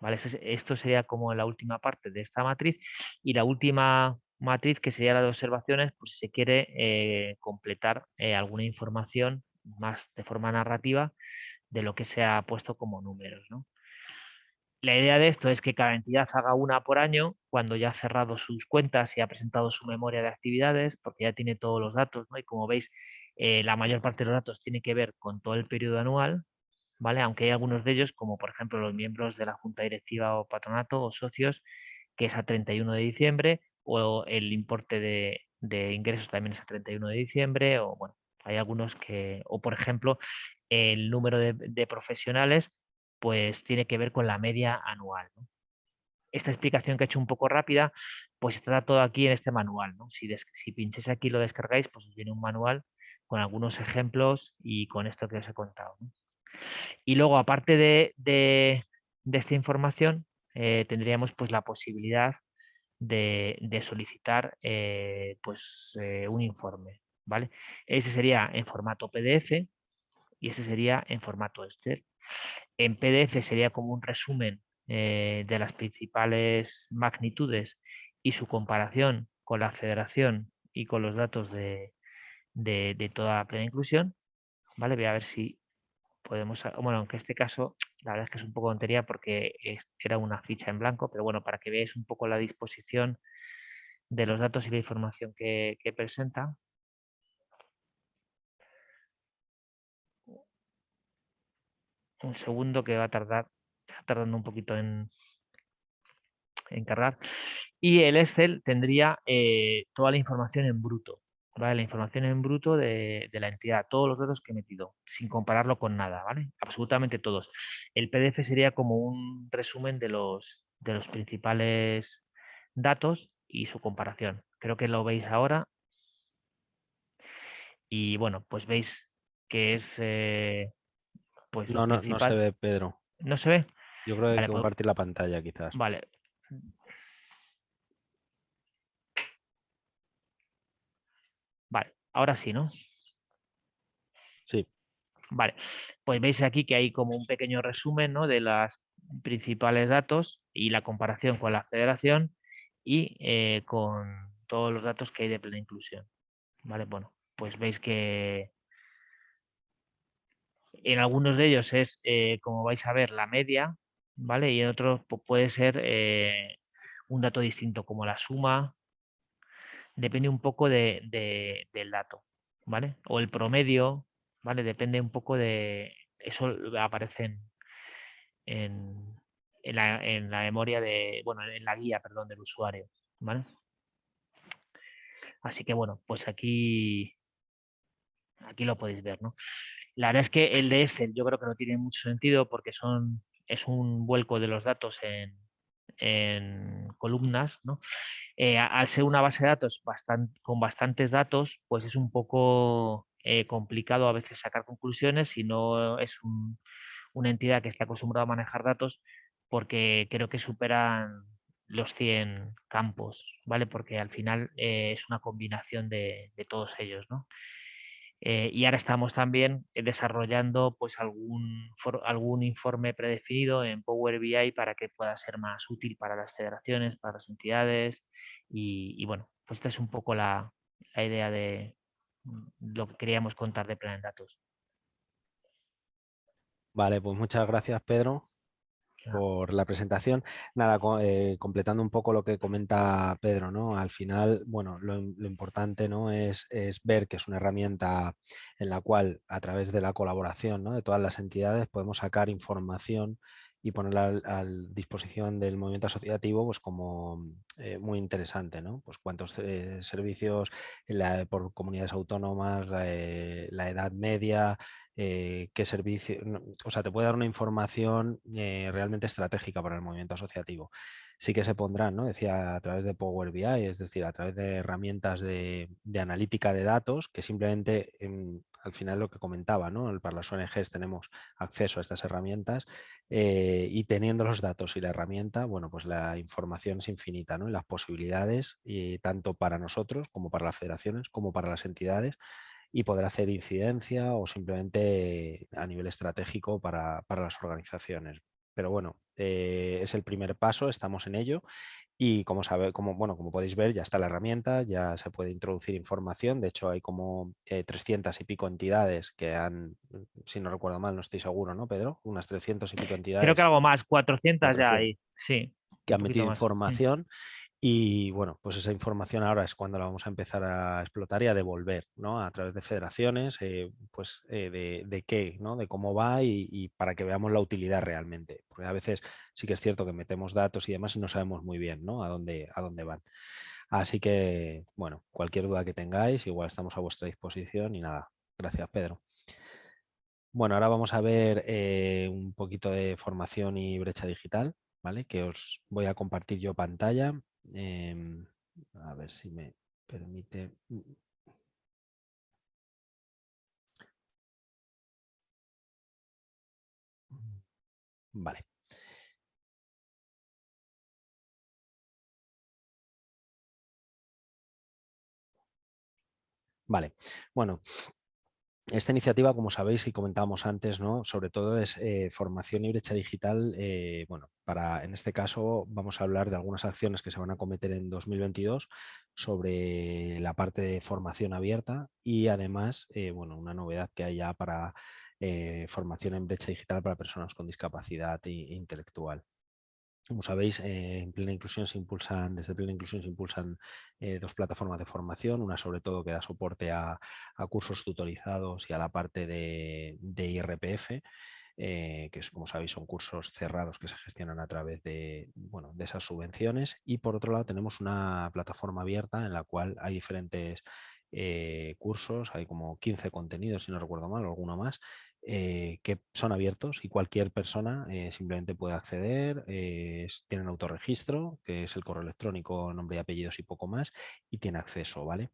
¿Vale? Esto sería como la última parte de esta matriz y la última matriz que sería la de observaciones, pues si se quiere eh, completar eh, alguna información más de forma narrativa de lo que se ha puesto como números. la idea de esto es que cada entidad haga una por año cuando ya ha cerrado sus cuentas y ha presentado su memoria de actividades, porque ya tiene todos los datos, ¿no? Y como veis, eh, la mayor parte de los datos tiene que ver con todo el periodo anual, ¿vale? Aunque hay algunos de ellos, como por ejemplo los miembros de la junta directiva o patronato o socios, que es a 31 de diciembre, o el importe de, de ingresos también es a 31 de diciembre, o bueno, hay algunos que, o por ejemplo, el número de, profesionales, pues tiene que ver con la media anual. Esta explicación que he hecho un poco rápida, pues está todo aquí en este manual. Si, si pincháis aquí y lo descargáis, pues os viene un manual con algunos ejemplos y con esto que os he contado. Y luego, aparte de, esta información, eh, tendríamos pues la posibilidad de, solicitar eh, pues, eh, un informe. ¿vale? Ese sería en formato PDF y ese sería en formato Excel. En PDF sería como un resumen de las principales magnitudes y su comparación con la federación y con los datos de, de, toda plena inclusión. ¿vale? Voy a ver si podemos, bueno, aunque este caso la verdad es que es un poco tontería porque era una ficha en blanco, pero bueno, para que veáis un poco la disposición de los datos y la información que, presenta. Un segundo que va a tardar, está tardando un poquito en, en cargar. Y el Excel tendría eh, toda la información en bruto, la información en bruto de, la entidad, todos los datos que he metido, sin compararlo con nada, ¿vale? Absolutamente todos. El PDF sería como un resumen de los, de los principales datos y su comparación. Creo que lo veis ahora. Y bueno, pues veis que es... Eh, pues no, no, no se ve, Pedro. ¿No se ve? Yo creo que hay que pues compartir la pantalla quizás. Vale, Vale, ahora sí, ¿no? Sí. Vale, pues veis aquí que hay como un pequeño resumen ¿no? de los principales datos y la comparación con la federación y eh, con todos los datos que hay de plena inclusión. Vale, bueno, pues veis que en algunos de ellos es, eh, como vais a ver, la media, ¿vale? Y en otros puede ser eh, un dato distinto, como la suma, depende un poco de, del dato, ¿vale? O el promedio, ¿vale? Depende un poco de... Eso aparece en, la, en la, memoria de... Bueno, en la guía, perdón, del usuario, ¿vale? Así que bueno, pues aquí... Aquí lo podéis ver, ¿no? La verdad es que el de Excel yo creo que no tiene mucho sentido porque son, es un vuelco de los datos en, en columnas, ¿no? Eh, al ser una base de datos con bastantes datos, pues es un poco eh, complicado a veces sacar conclusiones si no es una entidad que está acostumbrada a manejar datos porque creo que superan los 100 campos, ¿vale? Porque al final eh, es una combinación de, de todos ellos, ¿no? Eh, y ahora estamos también eh, desarrollando pues algún, algún informe predefinido en Power BI para que pueda ser más útil para las federaciones, para las entidades y, bueno, pues esta es un poco la, la idea de mm, lo que queríamos contar de Plan Datos. Vale, pues muchas gracias Pedro por la presentación. Nada, eh, completando un poco lo que comenta Pedro, ¿no? Al final, bueno, lo, importante ¿no? Es, es, ver que es una herramienta en la cual a través de la colaboración ¿no? de todas las entidades podemos sacar información y ponerla a, disposición del movimiento asociativo pues como eh, muy interesante, ¿no? Pues cuántos eh, servicios por comunidades autónomas, la edad media, eh, qué servicio, o sea, te puede dar una información eh, realmente estratégica para el movimiento asociativo. Sí que se pondrán, ¿no? Decía, a través de Power BI, es decir, a través de herramientas de, analítica de datos, que simplemente, al final lo que comentaba, ¿no? Para las ONGs tenemos acceso a estas herramientas eh, y teniendo los datos y la herramienta, bueno, pues la información es infinita, ¿no? Y las posibilidades, y tanto para nosotros como para las federaciones, como para las entidades, y poder hacer incidencia o simplemente a nivel estratégico para, las organizaciones. Pero bueno, eh, es el primer paso, estamos en ello y como, sabe, como, bueno, como podéis ver ya está la herramienta, ya se puede introducir información, de hecho hay como 300 y pico entidades que han, si no recuerdo mal, no estoy seguro, ¿no Pedro? Unas 300 y pico entidades. Creo que algo más, 400, ya hay, sí. Que han metido información y bueno, pues esa información ahora es cuando la vamos a empezar a explotar y a devolver, ¿no? A través de federaciones, eh, pues eh, de, qué, ¿no? De cómo va y, para que veamos la utilidad realmente. Porque a veces sí que es cierto que metemos datos y demás y no sabemos muy bien, ¿no? A dónde, a dónde van. Así que, bueno, cualquier duda que tengáis, igual estamos a vuestra disposición y nada. Gracias, Pedro. Bueno, ahora vamos a ver eh, un poquito de formación y brecha digital, ¿vale? Que os voy a compartir yo pantalla Em, a ver si me permite. Vale. Vale, bueno, esta iniciativa, como sabéis y comentábamos antes, sobre todo es eh, formación y brecha digital. Eh, bueno, para, en este caso vamos a hablar de algunas acciones que se van a cometer en 2022 sobre la parte de formación abierta y además eh, bueno, una novedad que hay ya para formación en brecha digital para personas con discapacidad intelectual. Como sabéis, eh, en Plena Inclusión se impulsan, desde Plena Inclusión se impulsan eh, dos plataformas de formación, una sobre todo que da soporte a, cursos tutorizados y a la parte de, IRPF, eh, que como sabéis son cursos cerrados que se gestionan a través de, bueno, de esas subvenciones. Y por otro lado tenemos una plataforma abierta en la cual hay diferentes cursos, hay como 15 contenidos, si no recuerdo mal, alguno más, eh, que son abiertos y cualquier persona eh, simplemente puede acceder, eh, tienen autorregistro, que es el correo electrónico, nombre y apellidos y poco más, y tiene acceso, ¿vale?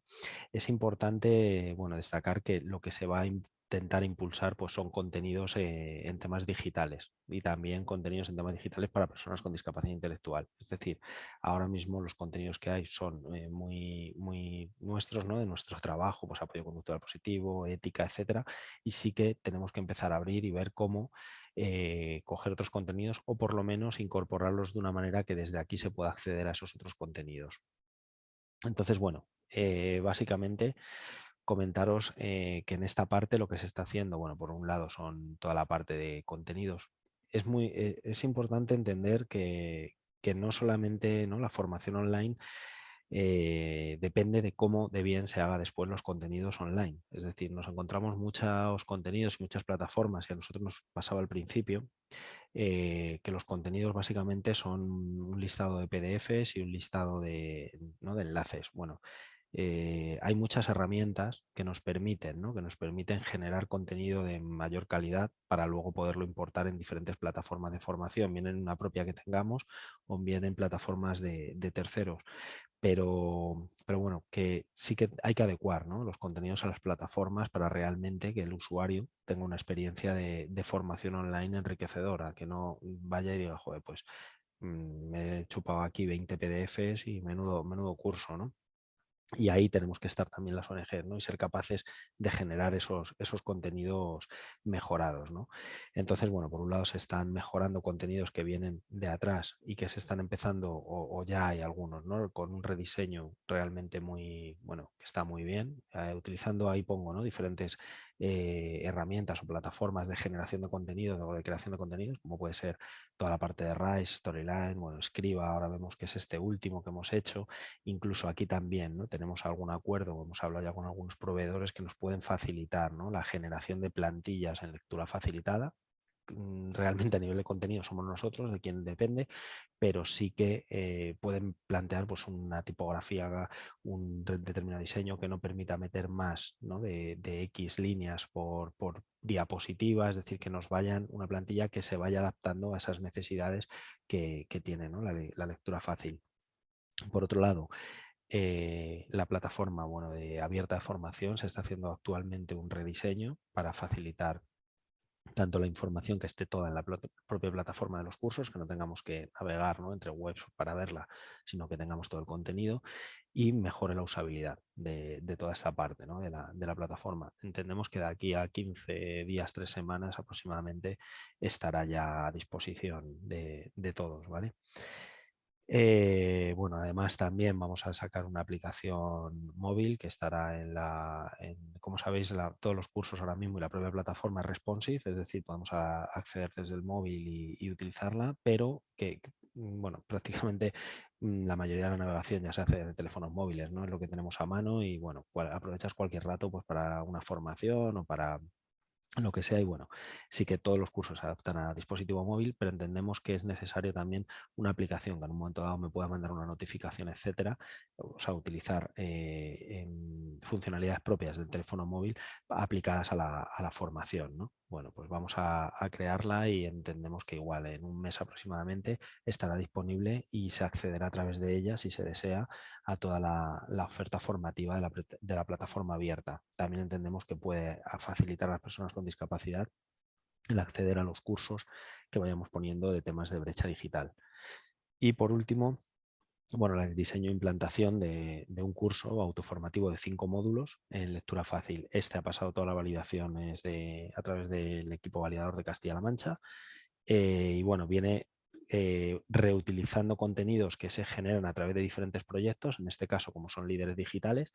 Es importante, bueno, destacar que lo que se va a intentar impulsar pues son contenidos eh, en temas digitales y también contenidos en temas digitales para personas con discapacidad intelectual. Es decir, ahora mismo los contenidos que hay son eh, muy, muy nuestros, ¿no? de nuestro trabajo, pues apoyo conductual positivo, ética, etcétera, y sí que tenemos que empezar a abrir y ver cómo eh, coger otros contenidos o por lo menos incorporarlos de una manera que desde aquí se pueda acceder a esos otros contenidos. Entonces, bueno, básicamente comentaros eh, que en esta parte lo que se está haciendo, bueno, por un lado son toda la parte de contenidos. Es, muy, eh, es importante entender que, no solamente ¿no? la formación online eh, depende de cómo de bien se haga después los contenidos online. Es decir, nos encontramos muchos contenidos y muchas plataformas, y a nosotros nos pasaba al principio, que los contenidos básicamente son un listado de PDFs y un listado de, ¿no? de enlaces. Bueno, eh, hay muchas herramientas que nos permiten, ¿no? que nos permiten generar contenido de mayor calidad para luego poderlo importar en diferentes plataformas de formación, bien en una propia que tengamos o bien en plataformas de, terceros. Pero, pero bueno, que sí que hay que adecuar los contenidos a las plataformas para realmente que el usuario tenga una experiencia de, formación online enriquecedora, que no vaya y diga, joder, pues mm, me he chupado aquí 20 PDFs y menudo, menudo curso, ¿no? Y ahí tenemos que estar también las ONG ¿no? y ser capaces de generar esos, esos contenidos mejorados. ¿no? Entonces, bueno, por un lado se están mejorando contenidos que vienen de atrás y que se están empezando, o, ya hay algunos, ¿no? con un rediseño realmente muy, bueno, que está muy bien. Eh, utilizando, ahí pongo, ¿no? diferentes eh, herramientas o plataformas de generación de contenido o de creación de contenidos, como puede ser toda la parte de Rise, Storyline, bueno, Escriba, ahora vemos que es este último que hemos hecho, incluso aquí también ¿no? tenemos algún acuerdo, hemos hablado ya con algunos proveedores que nos pueden facilitar ¿no? la generación de plantillas en lectura facilitada, realmente a nivel de contenido somos nosotros, de quien depende, pero sí que eh, pueden plantear pues, una tipografía, un determinado diseño que no permita meter más de, X líneas por, diapositiva, es decir, que nos vayan una plantilla que se vaya adaptando a esas necesidades que, tiene la, lectura fácil. Por otro lado, eh, la plataforma bueno, de abierta de formación se está haciendo actualmente un rediseño para facilitar tanto la información que esté toda en la propia plataforma de los cursos, que no tengamos que navegar entre webs para verla, sino que tengamos todo el contenido y mejore la usabilidad de, toda esta parte de, la, plataforma. Entendemos que de aquí a 15 días, 3 semanas aproximadamente estará ya a disposición de, de todos. ¿vale? Eh, bueno, además también vamos a sacar una aplicación móvil que estará en la, como sabéis, todos los cursos ahora mismo y la propia plataforma es responsive, es decir, podemos acceder desde el móvil y, utilizarla, pero que, mm, bueno, prácticamente mm, la mayoría de la navegación ya se hace de teléfonos móviles, ¿no? Es lo que tenemos a mano y, bueno, aprovechas cualquier rato pues para una formación o para lo que sea y bueno, sí que todos los cursos se adaptan a dispositivo móvil, pero entendemos que es necesario también una aplicación que en un momento dado me pueda mandar una notificación, etcétera, o sea, utilizar eh, funcionalidades propias del teléfono móvil aplicadas a la, a la formación, ¿no? Bueno, pues vamos a, crearla y entendemos que igual en un mes aproximadamente estará disponible y se accederá a través de ella, si se desea, a toda la, oferta formativa de la, de la, plataforma abierta. También entendemos que puede facilitar a las personas con discapacidad el acceder a los cursos que vayamos poniendo de temas de brecha digital. Y por último, bueno, el diseño e implantación de, un curso autoformativo de cinco módulos en lectura fácil. Este ha pasado todas las validaciones de, a través del equipo validador de Castilla-La Mancha eh, y bueno, viene eh, reutilizando contenidos que se generan a través de diferentes proyectos, en este caso como son líderes digitales,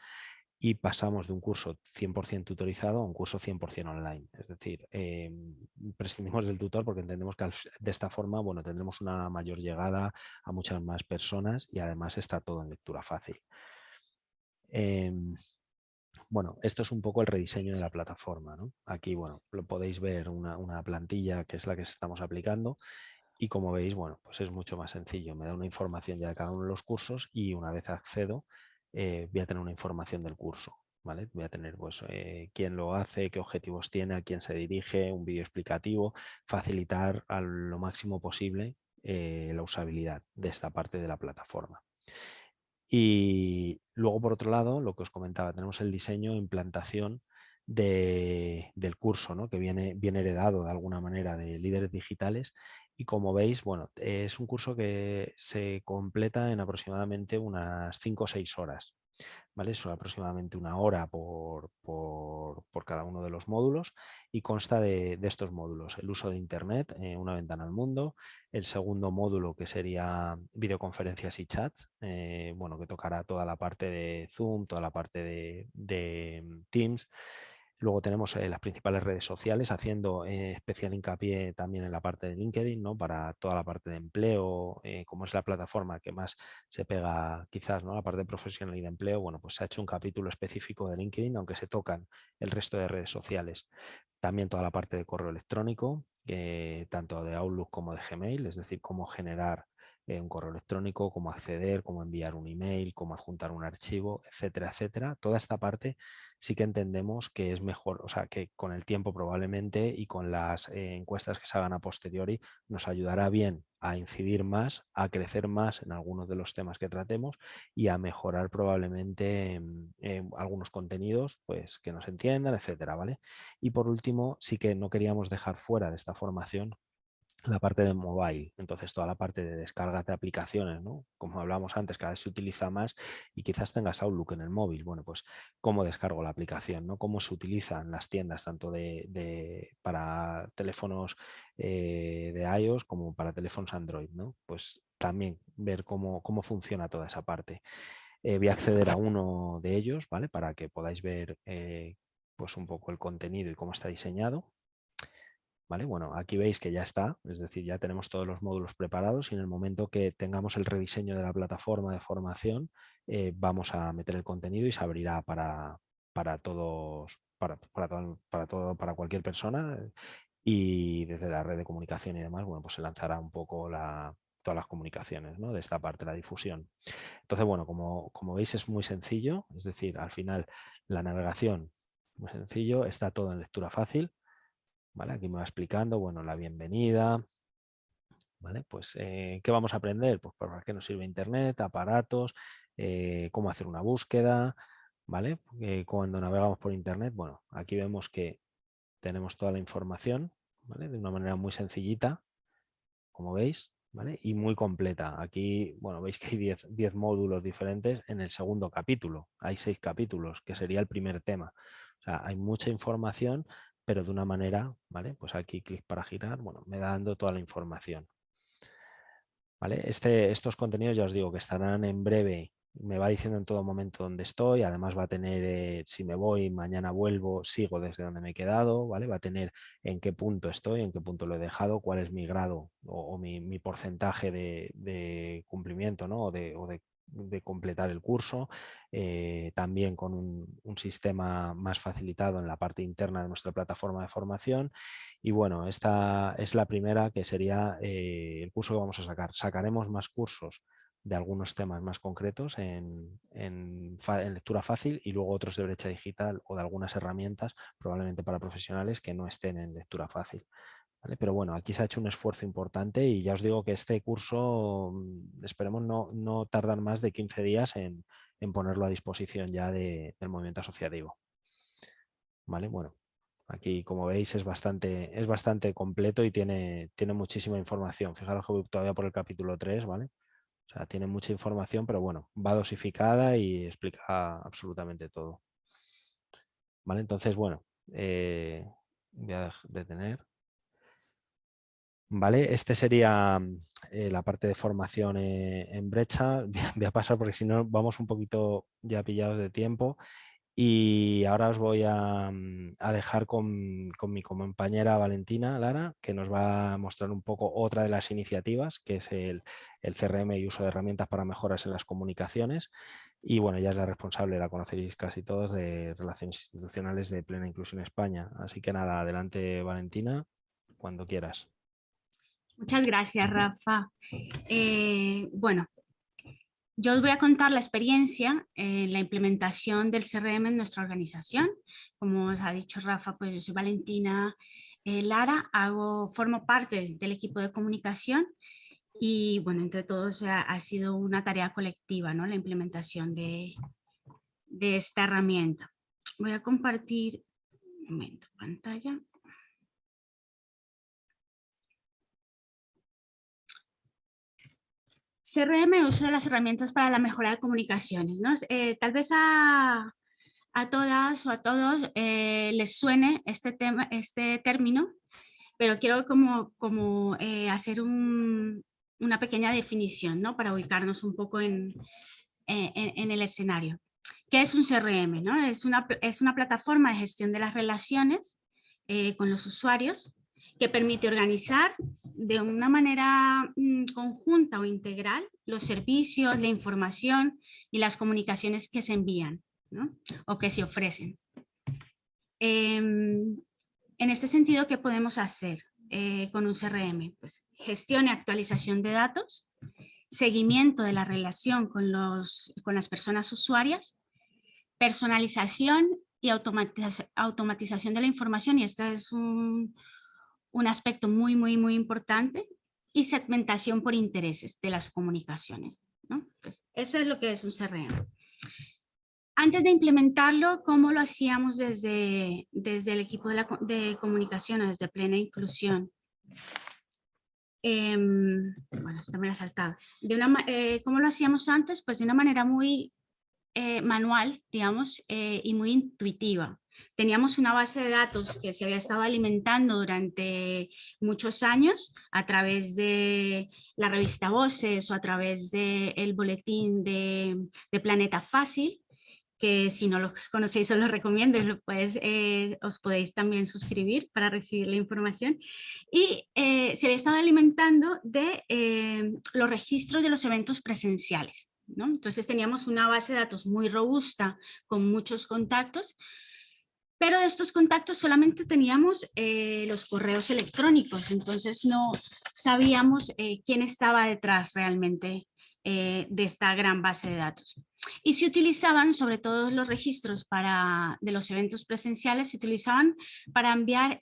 y pasamos de un curso 100% tutorizado a un curso 100% online. Es decir, eh, prescindimos del tutor porque entendemos que de esta forma bueno, tendremos una mayor llegada a muchas más personas y además está todo en lectura fácil. Em, bueno, esto es un poco el rediseño de la plataforma. Aquí bueno, lo podéis ver una, una plantilla que es la que estamos aplicando y como veis, bueno, pues es mucho más sencillo. Me da una información ya de cada uno de los cursos y una vez accedo, eh, voy a tener una información del curso. ¿vale? Voy a tener pues, eh, quién lo hace, qué objetivos tiene, a quién se dirige, un vídeo explicativo, facilitar a lo máximo posible eh, la usabilidad de esta parte de la plataforma. Y luego, por otro lado, lo que os comentaba, tenemos el diseño e implantación del curso, ¿no? que viene, viene heredado de alguna manera de líderes digitales y como veis, bueno, es un curso que se completa en aproximadamente unas 5 o 6 horas. ¿Vale? Son aproximadamente una hora por, por, cada uno de los módulos y consta de, estos módulos. El uso de Internet, eh, una ventana al mundo. El segundo módulo que sería videoconferencias y chats, eh, bueno, que tocará toda la parte de Zoom, toda la parte de, de Teams. Luego tenemos eh, las principales redes sociales, haciendo eh, especial hincapié también en la parte de LinkedIn, ¿no? para toda la parte de empleo, eh, como es la plataforma que más se pega quizás, ¿no? la parte profesional y de empleo, bueno, pues se ha hecho un capítulo específico de LinkedIn, aunque se tocan el resto de redes sociales. También toda la parte de correo electrónico, tanto de Outlook como de Gmail, es decir, cómo generar eh, un correo electrónico, cómo acceder, cómo enviar un email, cómo adjuntar un archivo, etcétera, etcétera. Toda esta parte sí que entendemos que es mejor, o sea, que con el tiempo probablemente y con las eh, encuestas que se hagan a posteriori nos ayudará bien a incidir más, a crecer más en algunos de los temas que tratemos y a mejorar probablemente algunos contenidos pues, que nos entiendan, etcétera, ¿vale? Y por último, sí que no queríamos dejar fuera de esta formación la parte de mobile, entonces toda la parte de descarga de aplicaciones, ¿no? como hablábamos antes, cada vez se utiliza más y quizás tengas Outlook en el móvil, bueno, pues cómo descargo la aplicación, ¿no? cómo se utilizan las tiendas tanto de, para teléfonos eh, de iOS como para teléfonos Android, ¿no? pues también ver cómo, cómo funciona toda esa parte. Eh, voy a acceder a uno de ellos, ¿vale? Para que podáis ver eh, pues un poco el contenido y cómo está diseñado. Bueno, aquí veis que ya está, es decir, ya tenemos todos los módulos preparados y en el momento que tengamos el rediseño de la plataforma de formación, eh, vamos a meter el contenido y se abrirá para, para todos, para, para, todo, para, cualquier persona y desde la red de comunicación y demás, bueno, pues se lanzará un poco la, todas las comunicaciones de esta parte, la difusión. Entonces, bueno, como, como veis es muy sencillo, es decir, al final la navegación muy sencillo, está todo en lectura fácil, Aquí me va explicando, bueno, la bienvenida, ¿vale? Pues, eh, ¿qué vamos a aprender? Pues para qué nos sirve Internet, aparatos, eh, cómo hacer una búsqueda, ¿vale? Eh, cuando navegamos por Internet, bueno, aquí vemos que tenemos toda la información, de una manera muy sencillita, como veis, ¿vale? y muy completa. Aquí, bueno, veis que hay 10 módulos diferentes en el segundo capítulo. Hay seis capítulos, que sería el primer tema. O sea, hay mucha información, pero de una manera, ¿vale? Pues aquí clic para girar, bueno, me da dando toda la información. ¿Vale? Este, estos contenidos ya os digo que estarán en breve me va diciendo en todo momento dónde estoy, además va a tener, eh, si me voy, mañana vuelvo, sigo desde donde me he quedado, ¿vale? Va a tener en qué punto estoy, en qué punto lo he dejado, cuál es mi grado o, mi, porcentaje de, cumplimiento, ¿no? O de, completar el curso, eh, también con un, sistema más facilitado en la parte interna de nuestra plataforma de formación. Y bueno, esta es la primera que sería eh, el curso que vamos a sacar. Sacaremos más cursos de algunos temas más concretos en, lectura fácil y luego otros de brecha digital o de algunas herramientas probablemente para profesionales que no estén en lectura fácil. Pero bueno, aquí se ha hecho un esfuerzo importante y ya os digo que este curso mm, esperemos no, no tardar más de 15 días en, ponerlo a disposición ya del movimiento asociativo. ¿Vale? Bueno, aquí como veis es bastante, es bastante completo y tiene, tiene muchísima información. Fijaros que voy todavía por el capítulo 3, ¿vale? O sea, tiene mucha información, pero bueno, va dosificada y explica absolutamente todo. ¿Vale? Entonces, bueno, eh, voy a detener. Vale, este sería eh, la parte de formación eh, en brecha. Voy a pasar porque si no vamos un poquito ya pillados de tiempo. Y ahora os voy a, mm, dejar con, mi compañera Valentina Lara, que nos va a mostrar un poco otra de las iniciativas, que es el, CRM y uso de herramientas para mejoras en las comunicaciones. Y bueno, ella es la responsable, la conoceréis casi todos, de Relaciones Institucionales de Plena Inclusión España. Así que nada, adelante Valentina, cuando quieras. Muchas gracias, Rafa. Eh, bueno, yo os voy a contar la experiencia en la implementación del CRM en nuestra organización. Como os ha dicho Rafa, pues yo soy Valentina eh, Lara, hago, formo parte del equipo de comunicación y bueno, entre todos ha, sido una tarea colectiva, ¿no? La implementación de, de esta herramienta. Voy a compartir, un momento, pantalla. CRM uso de las herramientas para la mejora de comunicaciones. ¿no? Eh, tal vez a, todas o a todos eh, les suene este, tema, este término, pero quiero como, como eh, hacer una pequeña definición ¿no? para ubicarnos un poco en, en, el escenario. ¿Qué es un CRM? ¿no? Es, una, es una plataforma de gestión de las relaciones con los usuarios que permite organizar de una manera mm, conjunta o integral los servicios, la información y las comunicaciones que se envían o que se ofrecen. Em, en este sentido, ¿qué podemos hacer eh, con un CRM? Pues gestión y actualización de datos, seguimiento de la relación con, los, con las personas usuarias, personalización y automatización de la información, y esto es un, un aspecto muy, muy, muy importante, y segmentación por intereses de las comunicaciones. ¿no? eso es lo que es un CRM. Antes de implementarlo, ¿cómo lo hacíamos desde, desde el equipo de, la, de comunicación o desde plena inclusión? Em, bueno, esta me la he saltado. De una, eh, ¿Cómo lo hacíamos antes? Pues de una manera muy eh, manual, digamos, eh, y muy intuitiva. Teníamos una base de datos que se había estado alimentando durante muchos años a través de la revista Voces o a través del boletín de, Planeta Fácil, que si no los conocéis os los recomiendo, pues, os podéis también suscribir para recibir la información. Y se había estado alimentando de los registros de los eventos presenciales. ¿No? Entonces teníamos una base de datos muy robusta con muchos contactos pero de estos contactos solamente teníamos eh, los correos electrónicos, entonces no sabíamos eh, quién estaba detrás realmente eh, de esta gran base de datos. Y se utilizaban, sobre todo los registros para, de los eventos presenciales, se utilizaban para enviar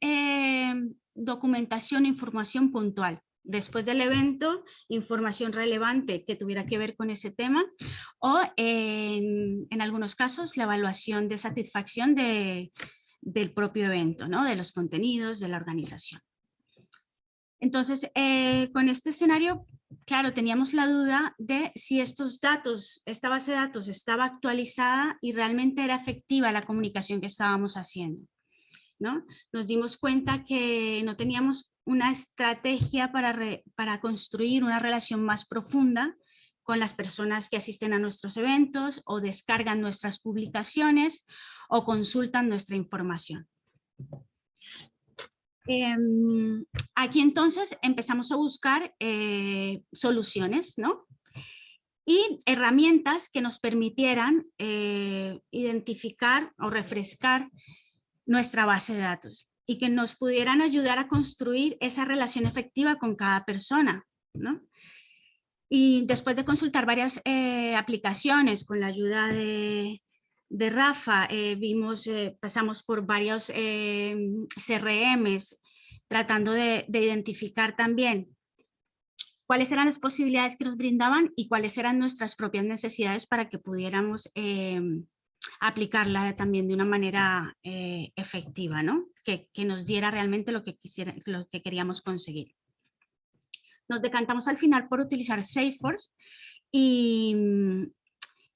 documentación e información puntual después del evento, información relevante que tuviera que ver con ese tema o en, algunos casos la evaluación de satisfacción de, del propio evento, ¿no? de los contenidos, de la organización. Entonces, eh, con este escenario, claro, teníamos la duda de si estos datos, esta base de datos estaba actualizada y realmente era efectiva la comunicación que estábamos haciendo. ¿no? Nos dimos cuenta que no teníamos una estrategia para, para construir una relación más profunda con las personas que asisten a nuestros eventos o descargan nuestras publicaciones o consultan nuestra información. Em, aquí entonces empezamos a buscar eh, soluciones, ¿no? Y herramientas que nos permitieran eh, identificar o refrescar nuestra base de datos y que nos pudieran ayudar a construir esa relación efectiva con cada persona, ¿no? Y después de consultar varias eh, aplicaciones con la ayuda de, de Rafa, eh, vimos, eh, pasamos por varios CRMs tratando de, identificar también cuáles eran las posibilidades que nos brindaban y cuáles eran nuestras propias necesidades para que pudiéramos aplicarla también de una manera efectiva, ¿no? Que, que, nos diera realmente lo que, quisiera, lo que queríamos conseguir. Nos decantamos al final por utilizar Salesforce y,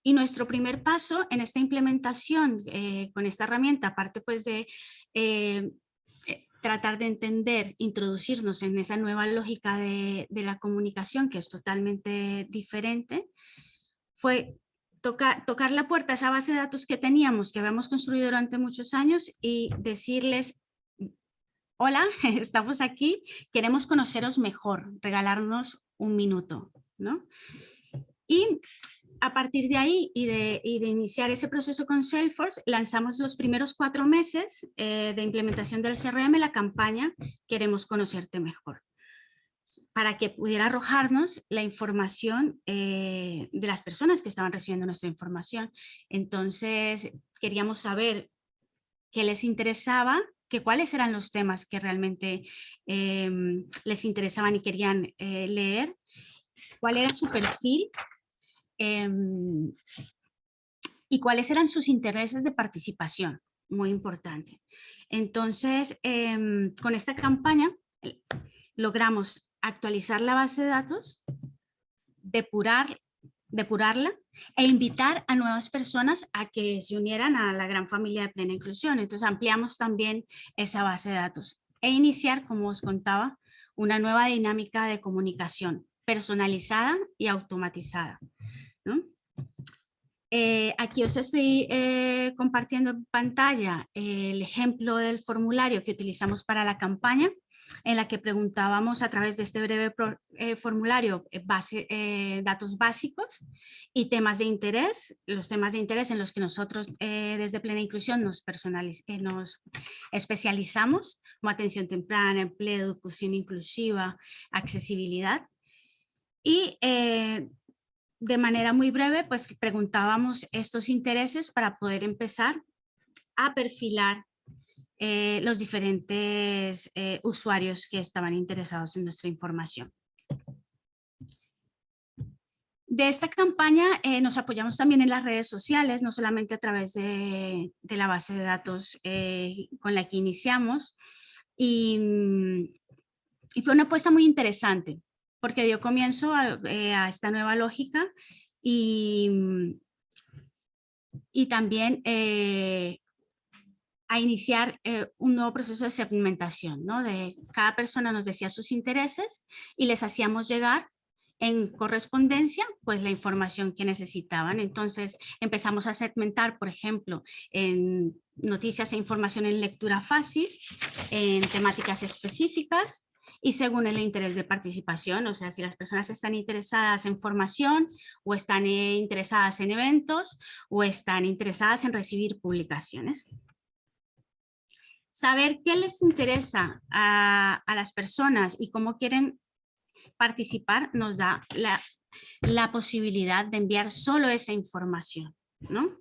y nuestro primer paso en esta implementación eh, con esta herramienta, aparte pues de eh, eh, tratar de entender, introducirnos en esa nueva lógica de, la comunicación que es totalmente diferente, fue tocar, la puerta a esa base de datos que teníamos, que habíamos construido durante muchos años y decirles, hola, estamos aquí, queremos conoceros mejor, regalarnos un minuto, ¿no? Y a partir de ahí y de, iniciar ese proceso con Salesforce, lanzamos los primeros cuatro meses eh, de implementación del CRM la campaña Queremos conocerte mejor para que pudiera arrojarnos la información eh, de las personas que estaban recibiendo nuestra información. Entonces queríamos saber qué les interesaba, que cuáles eran los temas que realmente em, les interesaban y querían eh, leer, cuál era su perfil Em, y cuáles eran sus intereses de participación, muy importante. Entonces, em, con esta campaña logramos actualizar la base de datos, depurar, depurarla e invitar a nuevas personas a que se unieran a la gran familia de plena inclusión. Entonces ampliamos también esa base de datos e iniciar, como os contaba, una nueva dinámica de comunicación personalizada y automatizada. Eh, aquí os estoy eh, compartiendo en pantalla el ejemplo del formulario que utilizamos para la campaña, en la que preguntábamos a través de este breve eh, formulario base, datos básicos y temas de interés, los temas de interés en los que nosotros desde Plena Inclusión nos, nos especializamos, como atención temprana, empleo, educación inclusiva, accesibilidad. Y de manera muy breve, pues preguntábamos estos intereses para poder empezar a perfilar eh, los diferentes eh, usuarios que estaban interesados en nuestra información. De esta campaña eh, nos apoyamos también en las redes sociales, no solamente a través de, la base de datos con la que iniciamos, y, y fue una apuesta muy interesante porque dio comienzo eh, a, esta nueva lógica y, y también eh, a iniciar eh, un nuevo proceso de segmentación, ¿no? De cada persona nos decía sus intereses y les hacíamos llegar en correspondencia pues la información que necesitaban. Entonces empezamos a segmentar, por ejemplo, en noticias e información en lectura fácil, en temáticas específicas, y según el interés de participación, o sea, si las personas están interesadas en formación o están eh, interesadas en eventos o están interesadas en recibir publicaciones. Saber qué les interesa a, las personas y cómo quieren participar nos da la, posibilidad de enviar solo esa información. ¿no?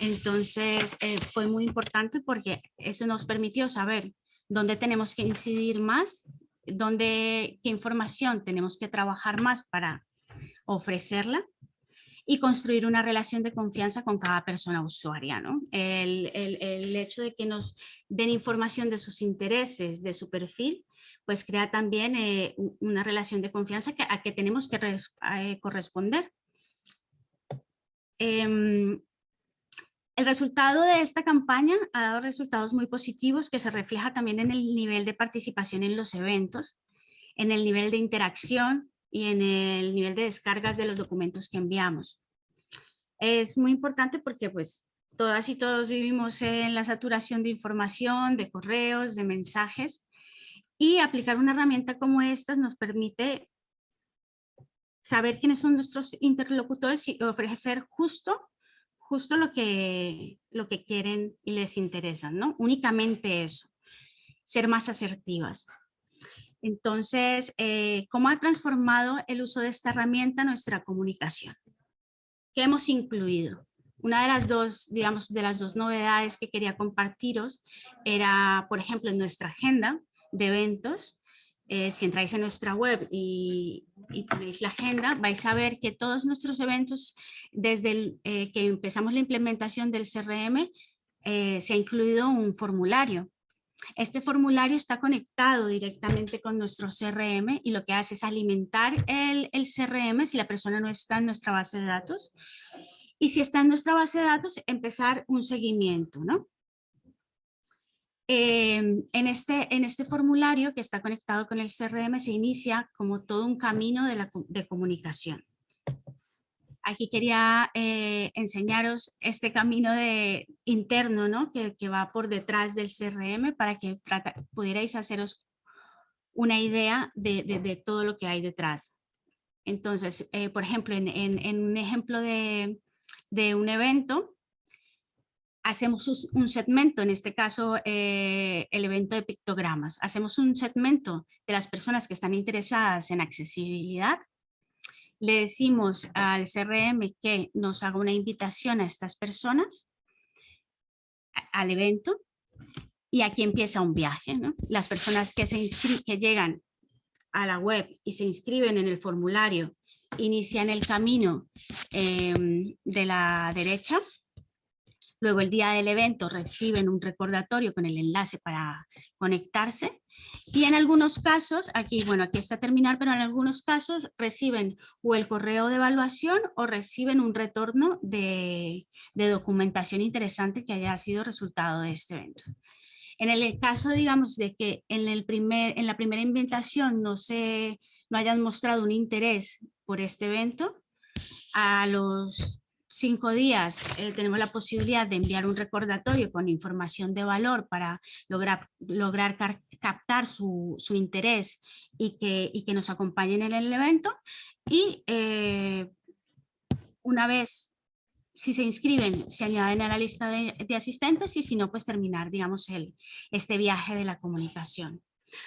Entonces eh, fue muy importante porque eso nos permitió saber dónde tenemos que incidir más dónde, qué información tenemos que trabajar más para ofrecerla y construir una relación de confianza con cada persona usuaria. ¿no? El, el, el, hecho de que nos den información de sus intereses, de su perfil, pues crea también eh, una relación de confianza que, a que tenemos que eh, corresponder. Em, el resultado de esta campaña ha dado resultados muy positivos que se refleja también en el nivel de participación en los eventos, en el nivel de interacción y en el nivel de descargas de los documentos que enviamos. Es muy importante porque pues todas y todos vivimos en la saturación de información, de correos, de mensajes y aplicar una herramienta como esta nos permite saber quiénes son nuestros interlocutores y ofrecer justo justo lo que, lo que quieren y les interesa, ¿no? Únicamente eso, ser más asertivas. Entonces, eh, ¿cómo ha transformado el uso de esta herramienta nuestra comunicación? ¿Qué hemos incluido? Una de las dos, digamos, de las dos novedades que quería compartiros era, por ejemplo, en nuestra agenda de eventos, eh, si entráis en nuestra web y, ponéis la agenda, vais a ver que todos nuestros eventos, desde eh, que empezamos la implementación del CRM, eh, se ha incluido un formulario. Este formulario está conectado directamente con nuestro CRM y lo que hace es alimentar el, el CRM si la persona no está en nuestra base de datos. Y si está en nuestra base de datos, empezar un seguimiento, ¿no? Em, en, este, en este formulario que está conectado con el CRM se inicia como todo un camino de, la, de comunicación. Aquí quería eh, enseñaros este camino de, interno ¿no? que, que, va por detrás del CRM para que pudierais haceros una idea de, de, todo lo que hay detrás. Entonces, eh, por ejemplo, en, en, en un ejemplo de, de un evento, hacemos un segmento, en este caso eh, el evento de pictogramas, hacemos un segmento de las personas que están interesadas en accesibilidad, le decimos al CRM que nos haga una invitación a estas personas al evento y aquí empieza un viaje. Las personas que, se que llegan a la web y se inscriben en el formulario inician el camino em, de la derecha Luego el día del evento reciben un recordatorio con el enlace para conectarse. Y en algunos casos, aquí, bueno, aquí está terminar, pero en algunos casos reciben o el correo de evaluación o reciben un retorno de, documentación interesante que haya sido resultado de este evento. En el caso, digamos, de que en, el primer, en la primera invitación no, se, no hayan mostrado un interés por este evento, a los cinco días eh, tenemos la posibilidad de enviar un recordatorio con información de valor para lograr, lograr captar su, su, interés y que, y que nos acompañen en el evento. Y eh, una vez si se inscriben, se añaden a la lista de, asistentes y si no, pues terminar, digamos, el, este viaje de la comunicación.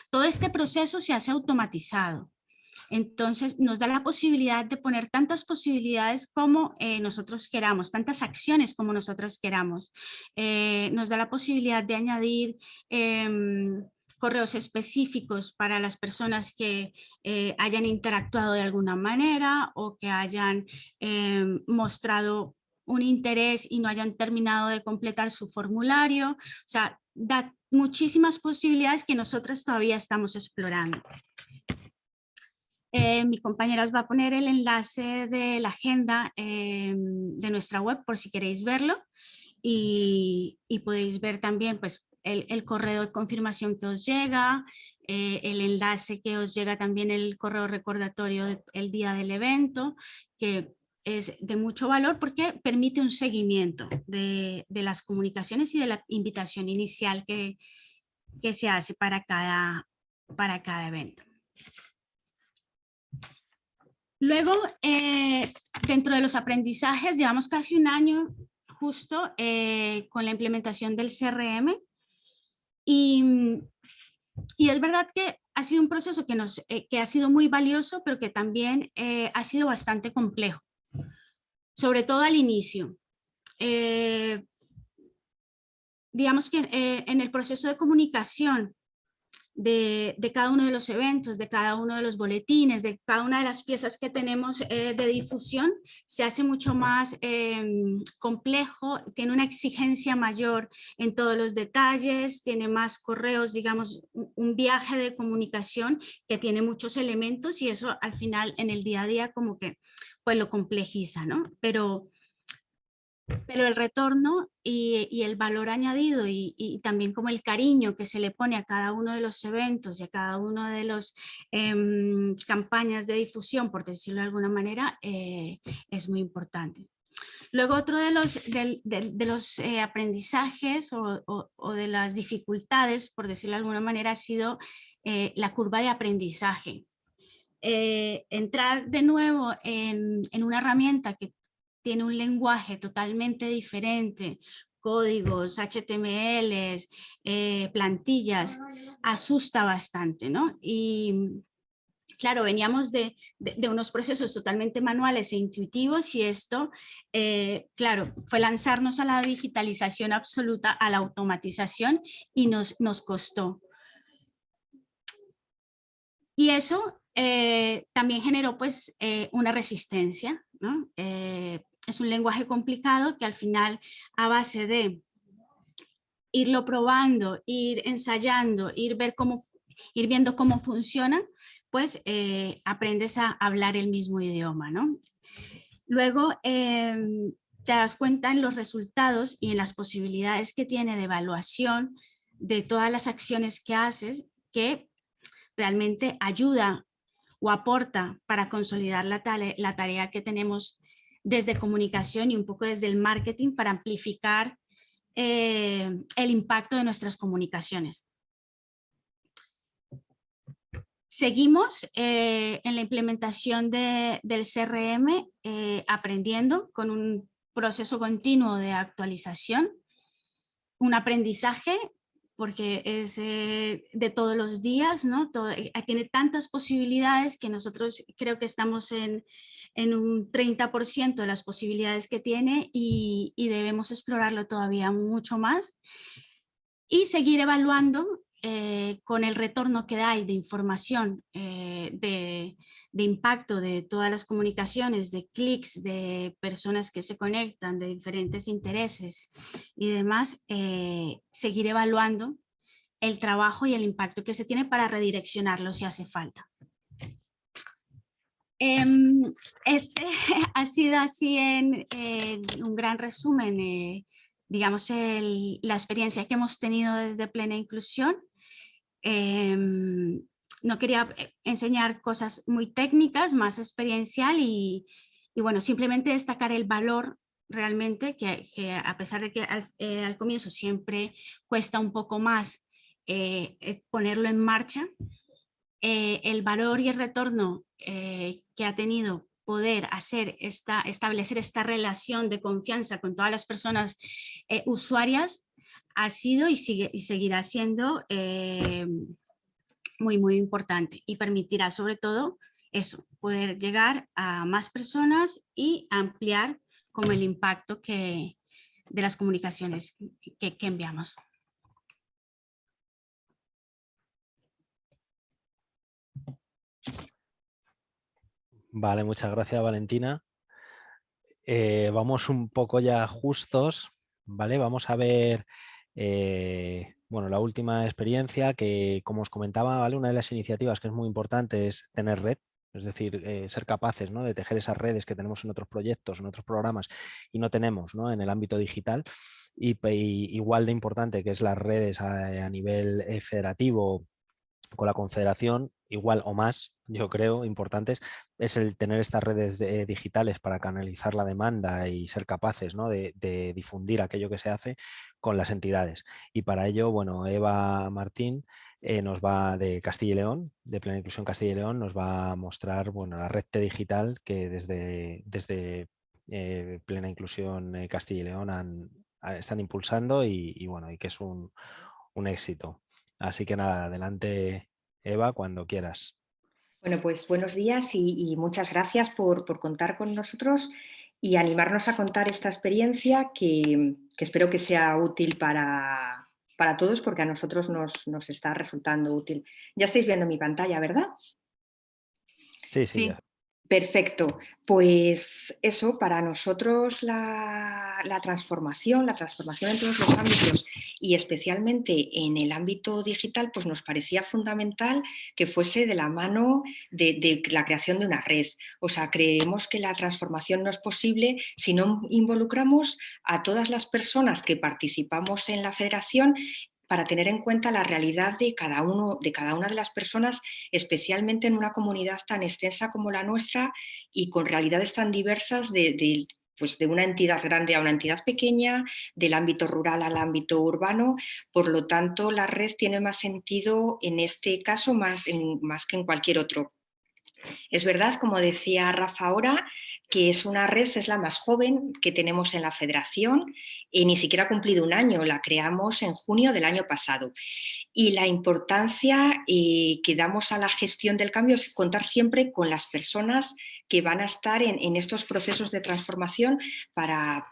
Todo este proceso se hace automatizado. Entonces nos da la posibilidad de poner tantas posibilidades como eh, nosotros queramos, tantas acciones como nosotros queramos. Eh, nos da la posibilidad de añadir em, correos específicos para las personas que eh, hayan interactuado de alguna manera o que hayan em, mostrado un interés y no hayan terminado de completar su formulario. O sea, da muchísimas posibilidades que nosotros todavía estamos explorando. Eh, mi compañera os va a poner el enlace de la agenda eh, de nuestra web por si queréis verlo y, podéis ver también pues, el, correo de confirmación que os llega, eh, el enlace que os llega también el correo recordatorio el día del evento, que es de mucho valor porque permite un seguimiento de, las comunicaciones y de la invitación inicial que, que se hace para cada, para cada evento. Luego, eh, dentro de los aprendizajes, llevamos casi un año justo eh, con la implementación del CRM y, es verdad que ha sido un proceso que, nos, eh, que ha sido muy valioso, pero que también ha sido bastante complejo, sobre todo al inicio. digamos que en el proceso de comunicación de, cada uno de los eventos, de cada uno de los boletines, de cada una de las piezas que tenemos eh, de difusión, se hace mucho más em, complejo, tiene una exigencia mayor en todos los detalles, tiene más correos, digamos, un viaje de comunicación que tiene muchos elementos y eso al final en el día a día como que pues lo complejiza, ¿no? Pero pero el retorno y, el valor añadido y, también como el cariño que se le pone a cada uno de los eventos y a cada uno de las em, campañas de difusión, por decirlo de alguna manera, eh, es muy importante. Luego otro de los, de, los eh, aprendizajes o, de las dificultades, por decirlo de alguna manera, ha sido eh, la curva de aprendizaje. entrar de nuevo en, en, una herramienta que tiene un lenguaje totalmente diferente, códigos, HTML, eh, plantillas, asusta bastante, ¿no? Y claro, veníamos de, unos procesos totalmente manuales e intuitivos y esto, eh, claro, fue lanzarnos a la digitalización absoluta, a la automatización y nos, nos costó. Y eso eh, también generó pues una resistencia, ¿no? Es un lenguaje complicado que al final a base de irlo probando, ir ensayando, ir, ver cómo, ir viendo cómo funciona, pues eh, aprendes a hablar el mismo idioma. ¿no? Luego em, te das cuenta en los resultados y en las posibilidades que tiene de evaluación de todas las acciones que haces que realmente ayuda o aporta para consolidar la, la tarea que tenemos desde comunicación y un poco desde el marketing para amplificar eh, el impacto de nuestras comunicaciones. Seguimos eh, en la implementación del CRM eh, aprendiendo con un proceso continuo de actualización, un aprendizaje porque es de todos los días, ¿no? tiene tantas posibilidades que nosotros creo que estamos en, en un 30% de las posibilidades que tiene y, debemos explorarlo todavía mucho más y seguir evaluando eh, con el retorno que da y de información, eh, de, impacto de todas las comunicaciones, de clics, de personas que se conectan, de diferentes intereses y demás, eh, seguir evaluando el trabajo y el impacto que se tiene para redireccionarlo si hace falta. Em, este ha sido así en, un gran resumen, eh, digamos, la experiencia que hemos tenido desde Plena Inclusión. Em, no quería eh, enseñar cosas muy técnicas, más experiencial y, bueno, simplemente destacar el valor realmente, que, a pesar de que al, eh, al, comienzo siempre cuesta un poco más ponerlo en marcha, el valor y el retorno eh, que ha tenido poder hacer esta, establecer esta relación de confianza con todas las personas eh, usuarias ha sido y, sigue, y seguirá siendo eh, muy, muy importante y permitirá sobre todo eso, poder llegar a más personas y ampliar como el impacto que, de las comunicaciones que enviamos. Vale, muchas gracias Valentina. Eh, vamos un poco ya justos, ¿vale? Vamos a ver, eh, bueno, la última experiencia que, como os comentaba, ¿vale? Una de las iniciativas que es muy importante es tener red, es decir, eh, ser capaces ¿no? de tejer esas redes que tenemos en otros proyectos, en otros programas y no tenemos ¿no? en el ámbito digital. Y, igual de importante que es las redes a nivel federativo con la confederación, igual o más, yo creo, importantes, es el tener estas redes digitales para canalizar la demanda y ser capaces de, difundir aquello que se hace con las entidades. Y para ello, bueno, Eva Martín eh, nos va de Castilla y León, de Plena Inclusión Castilla y León, nos va a mostrar bueno, la red digital que desde, desde eh, Plena Inclusión eh, Castilla y León están impulsando y, bueno, y que es un, un éxito. Así que nada, adelante Eva, cuando quieras. Bueno, pues buenos días y, muchas gracias por, contar con nosotros y animarnos a contar esta experiencia que, espero que sea útil para, para todos porque a nosotros nos, nos está resultando útil. Ya estáis viendo mi pantalla, ¿verdad? Sí, sí. Sí. Perfecto, pues eso, para nosotros la, transformación, la transformación en todos los ámbitos y especialmente en el ámbito digital, pues nos parecía fundamental que fuese de la mano de, de la creación de una red. O sea, creemos que la transformación no es posible si no involucramos a todas las personas que participamos en la federación para tener en cuenta la realidad de cada, uno, de cada una de las personas, especialmente en una comunidad tan extensa como la nuestra y con realidades tan diversas de, pues de una entidad grande a una entidad pequeña, del ámbito rural al ámbito urbano, por lo tanto la red tiene más sentido en este caso más, más que en cualquier otro. Es verdad, como decía Rafa ahora, que es una red, es la más joven que tenemos en la federación y ni siquiera ha cumplido un año, la creamos en junio del año pasado. Y la importancia eh, que damos a la gestión del cambio es contar siempre con las personas que van a estar en, en estos procesos de transformación para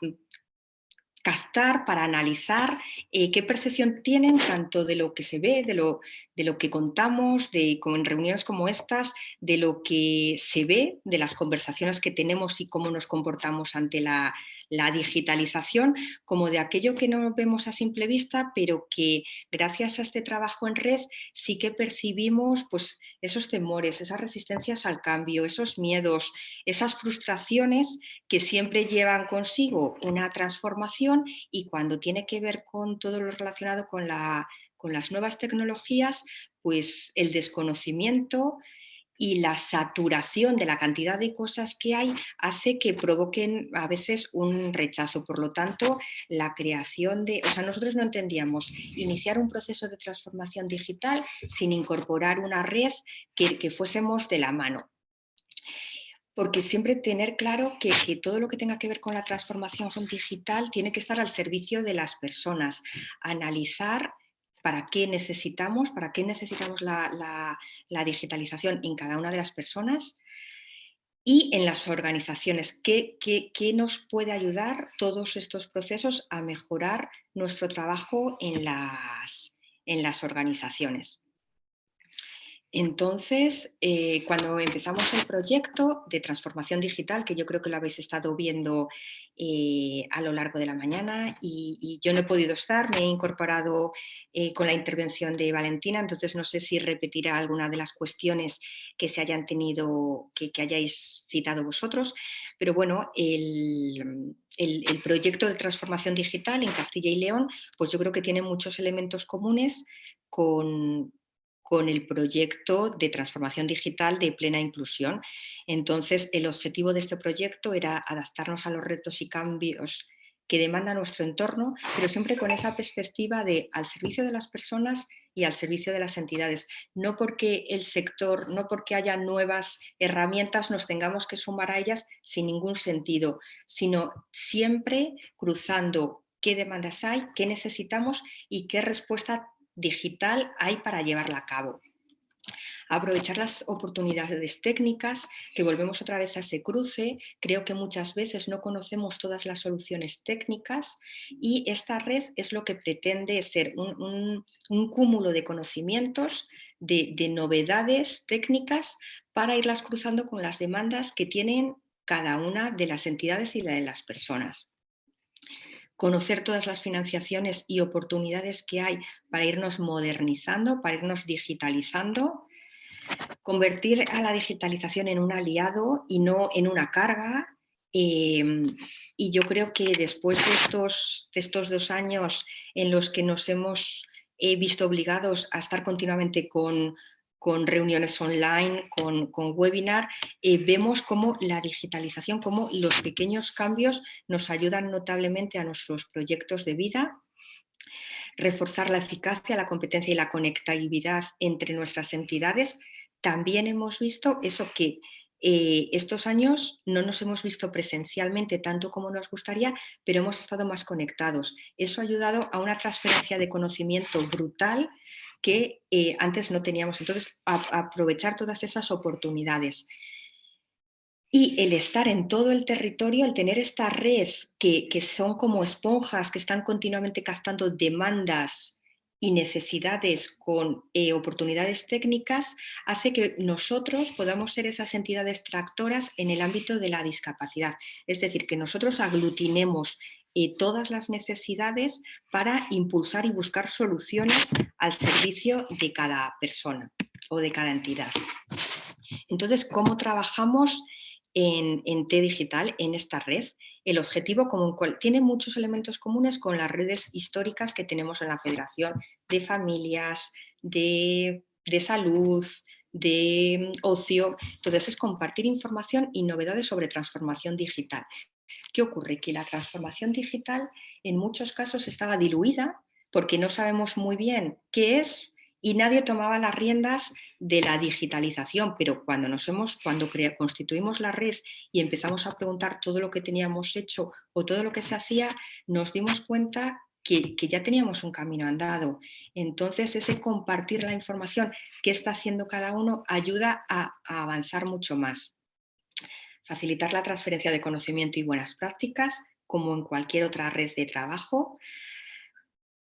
captar, para analizar eh, qué percepción tienen tanto de lo que se ve, de lo, de lo que contamos, de, en reuniones como estas, de lo que se ve, de las conversaciones que tenemos y cómo nos comportamos ante la, la digitalización como de aquello que no vemos a simple vista, pero que gracias a este trabajo en red sí que percibimos pues, esos temores, esas resistencias al cambio, esos miedos, esas frustraciones que siempre llevan consigo una transformación y cuando tiene que ver con todo lo relacionado con, la, con las nuevas tecnologías, pues el desconocimiento, y la saturación de la cantidad de cosas que hay hace que provoquen a veces un rechazo. Por lo tanto, la creación de... O sea, nosotros no entendíamos iniciar un proceso de transformación digital sin incorporar una red que, fuésemos de la mano porque siempre tener claro que, todo lo que tenga que ver con la transformación digital tiene que estar al servicio de las personas, analizar para qué necesitamos, para qué necesitamos la, digitalización en cada una de las personas y en las organizaciones. ¿Qué, nos puede ayudar todos estos procesos a mejorar nuestro trabajo en las, en las organizaciones? Entonces, eh, cuando empezamos el proyecto de transformación digital, que yo creo que lo habéis estado viendo eh, a lo largo de la mañana y, yo no he podido estar, me he incorporado eh, con la intervención de Valentina, entonces no sé si repetirá alguna de las cuestiones que se hayan tenido, que, hayáis citado vosotros, pero bueno, el, el proyecto de transformación digital en Castilla y León, pues yo creo que tiene muchos elementos comunes con, con el proyecto de transformación digital de plena inclusión. Entonces, el objetivo de este proyecto era adaptarnos a los retos y cambios que demanda nuestro entorno, pero siempre con esa perspectiva de al servicio de las personas y al servicio de las entidades. No porque el sector, no porque haya nuevas herramientas nos tengamos que sumar a ellas sin ningún sentido, sino siempre cruzando qué demandas hay, qué necesitamos y qué respuesta digital hay para llevarla a cabo. Aprovechar las oportunidades técnicas, que volvemos otra vez a ese cruce, creo que muchas veces no conocemos todas las soluciones técnicas y esta red es lo que pretende ser un, cúmulo de conocimientos, de, de novedades técnicas para irlas cruzando con las demandas que tienen cada una de las entidades y de las personas conocer todas las financiaciones y oportunidades que hay para irnos modernizando, para irnos digitalizando, convertir a la digitalización en un aliado y no en una carga. Em, y yo creo que después de estos, de estos dos años en los que nos hemos eh, visto obligados a estar continuamente con, con reuniones online, con, webinar, eh, vemos cómo la digitalización, cómo los pequeños cambios nos ayudan notablemente a nuestros proyectos de vida, reforzar la eficacia, la competencia y la conectividad entre nuestras entidades. También hemos visto eso que eh, estos años no nos hemos visto presencialmente tanto como nos gustaría, pero hemos estado más conectados. Eso ha ayudado a una transferencia de conocimiento brutal que eh, antes no teníamos. Entonces, aprovechar todas esas oportunidades. Y el estar en todo el territorio, el tener esta red que, son como esponjas que están continuamente captando demandas y necesidades con eh, oportunidades técnicas hace que nosotros podamos ser esas entidades tractoras en el ámbito de la discapacidad. Es decir, que nosotros aglutinemos eh, todas las necesidades para impulsar y buscar soluciones al servicio de cada persona o de cada entidad. Entonces, ¿cómo trabajamos en, en T Digital, en esta red? el objetivo común tiene muchos elementos comunes con las redes históricas que tenemos en la Federación de familias, de, salud, de mm, ocio. Entonces es compartir información y novedades sobre transformación digital. ¿Qué ocurre? Que la transformación digital en muchos casos estaba diluida porque no sabemos muy bien qué es, y nadie tomaba las riendas de la digitalización, pero cuando nos hemos, cuando constituimos la red y empezamos a preguntar todo lo que teníamos hecho o todo lo que se hacía, nos dimos cuenta que, ya teníamos un camino andado. Entonces ese compartir la información que está haciendo cada uno ayuda a avanzar mucho más. Facilitar la transferencia de conocimiento y buenas prácticas, como en cualquier otra red de trabajo,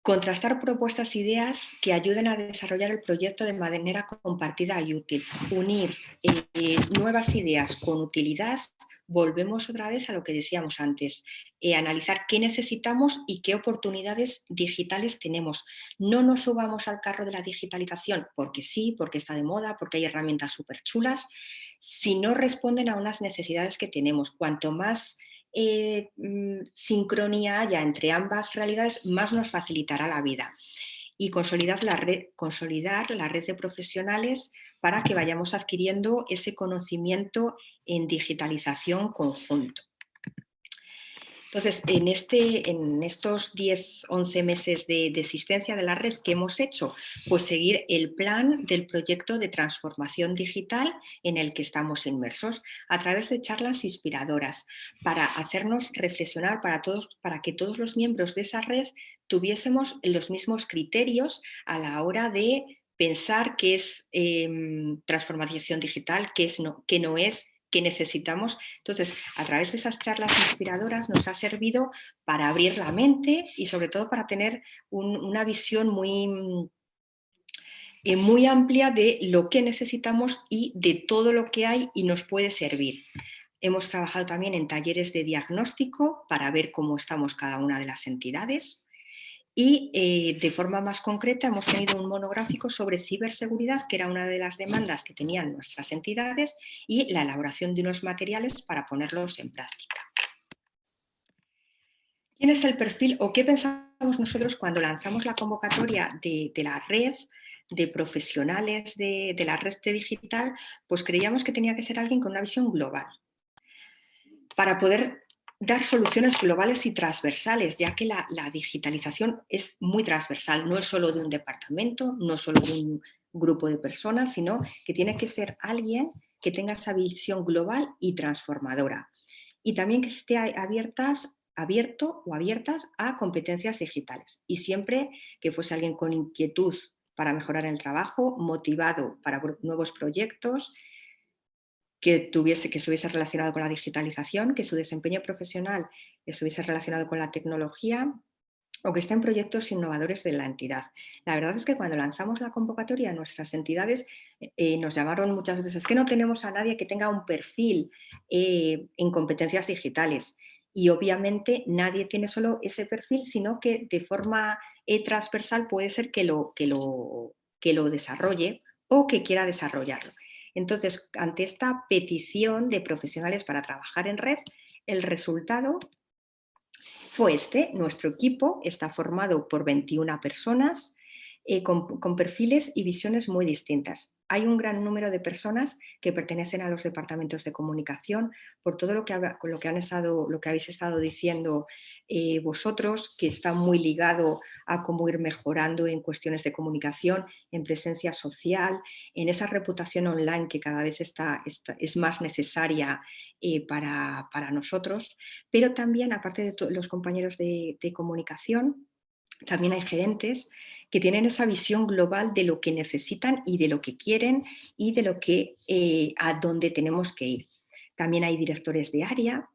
Contrastar propuestas e ideas que ayuden a desarrollar el proyecto de manera compartida y útil. Unir eh, nuevas ideas con utilidad. Volvemos otra vez a lo que decíamos antes. Eh, analizar qué necesitamos y qué oportunidades digitales tenemos. No nos subamos al carro de la digitalización porque sí, porque está de moda, porque hay herramientas súper chulas, si no responden a unas necesidades que tenemos. Cuanto más eh, mm, sincronía haya entre ambas realidades, más nos facilitará la vida. Y consolidar la, red, consolidar la red de profesionales para que vayamos adquiriendo ese conocimiento en digitalización conjunto. Entonces, en, este, en estos 10, 11 meses de, existencia de la red, ¿qué hemos hecho? Pues seguir el plan del proyecto de transformación digital en el que estamos inmersos, a través de charlas inspiradoras, para hacernos reflexionar, para, todos, para que todos los miembros de esa red tuviésemos los mismos criterios a la hora de pensar qué es em, transformación digital, qué, es no, qué no es, que necesitamos. Entonces, a través de esas charlas inspiradoras nos ha servido para abrir la mente y sobre todo para tener una visión muy, eh, muy amplia de lo que necesitamos y de todo lo que hay y nos puede servir. Hemos trabajado también en talleres de diagnóstico para ver cómo estamos cada una de las entidades. Y eh, de forma más concreta hemos tenido un monográfico sobre ciberseguridad, que era una de las demandas que tenían nuestras entidades, y la elaboración de unos materiales para ponerlos en práctica. ¿Quién es el perfil o qué pensamos nosotros cuando lanzamos la convocatoria de, la red de profesionales de, la red digital? Pues creíamos que tenía que ser alguien con una visión global para poder dar soluciones globales y transversales, ya que la, digitalización es muy transversal, no es solo de un departamento, no es solo de un grupo de personas, sino que tiene que ser alguien que tenga esa visión global y transformadora. Y también que esté abiertas, abierto o abiertas a competencias digitales. Y siempre que fuese alguien con inquietud para mejorar el trabajo, motivado para nuevos proyectos, que, tuviese, que estuviese relacionado con la digitalización, que su desempeño profesional estuviese relacionado con la tecnología o que esté en proyectos innovadores de la entidad. La verdad es que cuando lanzamos la convocatoria, nuestras entidades eh, eh, nos llamaron muchas veces, es que no tenemos a nadie que tenga un perfil eh, en competencias digitales. Y obviamente nadie tiene solo ese perfil, sino que de forma transversal puede ser que lo, que, lo, que lo desarrolle o que quiera desarrollarlo. Entonces, ante esta petición de profesionales para trabajar en red, el resultado fue este. Nuestro equipo está formado por 21 personas eh, con perfiles y visiones muy distintas. Hay un gran número de personas que pertenecen a los departamentos de comunicación por todo lo que, lo que, han estado, lo que habéis estado diciendo eh, vosotros, que está muy ligado a cómo ir mejorando en cuestiones de comunicación, en presencia social, en esa reputación online que cada vez está, es más necesaria eh, para, nosotros, pero también, aparte de los compañeros de comunicación, también hay gerentes que tienen esa visión global de lo que necesitan y de lo que quieren y de lo que eh, a dónde tenemos que ir. También hay directores de área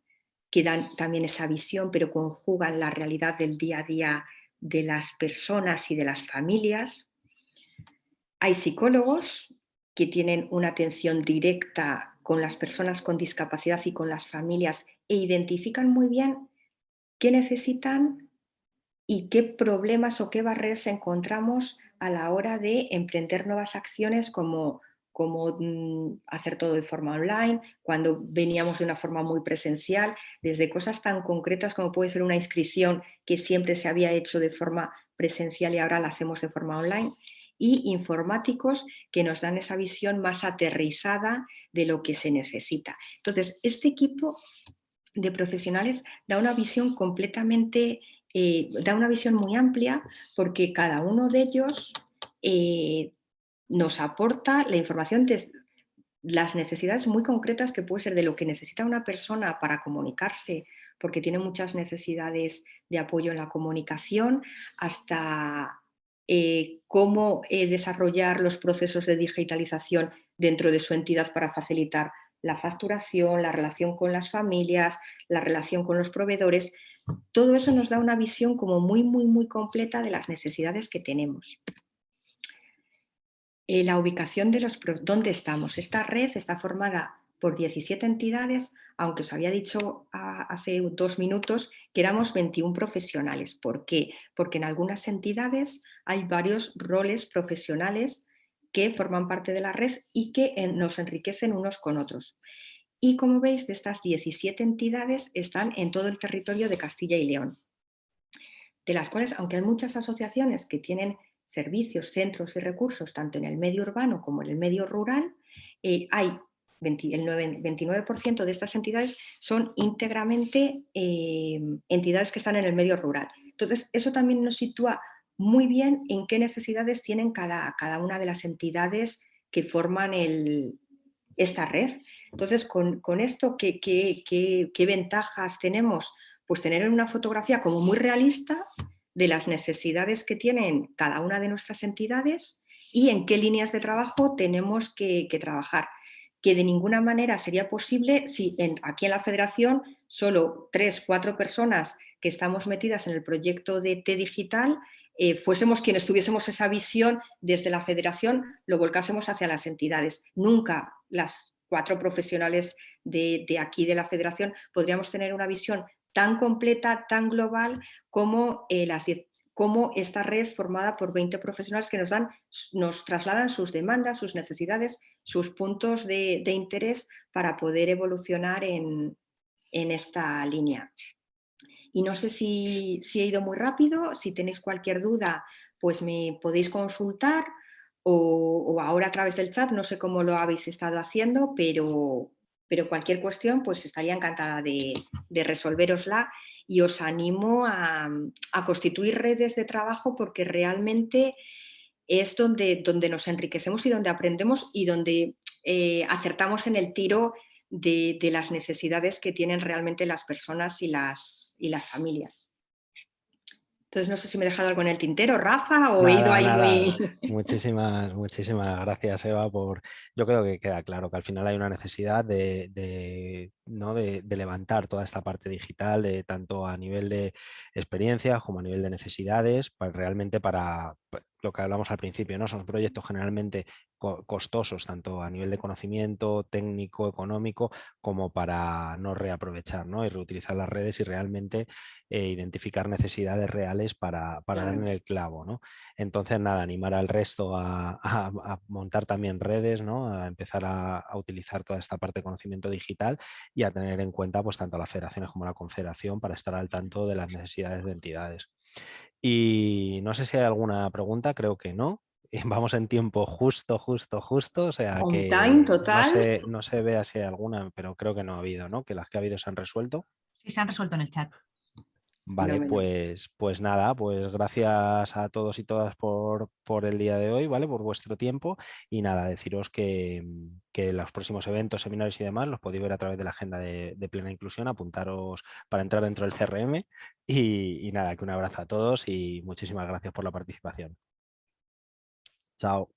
que dan también esa visión, pero conjugan la realidad del día a día de las personas y de las familias. Hay psicólogos que tienen una atención directa con las personas con discapacidad y con las familias e identifican muy bien qué necesitan y qué problemas o qué barreras encontramos a la hora de emprender nuevas acciones como, como mm, hacer todo de forma online, cuando veníamos de una forma muy presencial, desde cosas tan concretas como puede ser una inscripción que siempre se había hecho de forma presencial y ahora la hacemos de forma online, y informáticos que nos dan esa visión más aterrizada de lo que se necesita. Entonces, este equipo de profesionales da una visión completamente, eh, da una visión muy amplia porque cada uno de ellos eh, nos aporta la información de las necesidades muy concretas que puede ser de lo que necesita una persona para comunicarse, porque tiene muchas necesidades de apoyo en la comunicación, hasta eh, cómo desarrollar los procesos de digitalización dentro de su entidad para facilitar la facturación, la relación con las familias, la relación con los proveedores, todo eso nos da una visión como muy, muy, muy completa de las necesidades que tenemos. Eh, la ubicación de los... ¿Dónde estamos? Esta red está formada por 17 entidades, aunque os había dicho hace dos minutos que éramos 21 profesionales. ¿Por qué? Porque en algunas entidades hay varios roles profesionales que forman parte de la red y que nos enriquecen unos con otros. Y como veis, de estas 17 entidades están en todo el territorio de Castilla y León, de las cuales, aunque hay muchas asociaciones que tienen servicios, centros y recursos, tanto en el medio urbano como en el medio rural, eh, hay el 29% de estas entidades son íntegramente eh, entidades que están en el medio rural. Entonces, eso también nos sitúa muy bien en qué necesidades tienen cada, cada una de las entidades que forman esta red. Entonces, con, esto, ¿qué, qué, ventajas tenemos? Pues tener una fotografía como muy realista de las necesidades que tienen cada una de nuestras entidades y en qué líneas de trabajo tenemos que, trabajar que de ninguna manera sería posible si aquí en la federación solo tres, cuatro personas que estamos metidas en el proyecto de T Digital eh, fuésemos quienes tuviésemos esa visión desde la federación, lo volcásemos hacia las entidades. Nunca las cuatro profesionales de, aquí de la federación podríamos tener una visión tan completa, tan global como, eh, las, como esta red formada por 20 profesionales que nos, dan, nos trasladan sus demandas, sus necesidades, sus puntos de, interés para poder evolucionar en esta línea. Y no sé si, he ido muy rápido, si tenéis cualquier duda, pues me podéis consultar o, ahora a través del chat, no sé cómo lo habéis estado haciendo, pero, pero cualquier cuestión pues estaría encantada de, resolverosla y os animo a, constituir redes de trabajo porque realmente es donde, donde nos enriquecemos y donde aprendemos y donde eh, acertamos en el tiro de, las necesidades que tienen realmente las personas y las, y las familias. Entonces no sé si me he dejado algo en el tintero, Rafa, o he ido ahí. Muchísimas, muchísimas gracias, Eva, por... Yo creo que queda claro que al final hay una necesidad de, ¿no? de, levantar toda esta parte digital, tanto a nivel de experiencia como a nivel de necesidades, pues realmente para, lo que hablamos al principio, ¿no? Son proyectos generalmente costosos, tanto a nivel de conocimiento, técnico, económico, como para no reaprovechar ¿no? y reutilizar las redes y realmente eh, identificar necesidades reales para, para dar en el clavo. ¿no? Entonces, nada, animar al resto a, montar también redes, ¿no? a empezar a, utilizar toda esta parte de conocimiento digital y a tener en cuenta pues, tanto las federaciones como la confederación para estar al tanto de las necesidades de entidades. Y no sé si hay alguna pregunta, creo que no. Vamos en tiempo justo, justo, justo. O sea que total. No, se, vea si hay alguna, pero creo que no ha habido, ¿no? Que las que ha habido se han resuelto. Sí, se han resuelto en el chat. Vale, pues, pues nada, pues gracias a todos y todas por, por, el día de hoy, ¿vale? Por vuestro tiempo y nada, deciros que, que, los próximos eventos, seminarios y demás los podéis ver a través de la agenda de, plena inclusión, apuntaros para entrar dentro del CRM y, y nada, que un abrazo a todos y muchísimas gracias por la participación. out.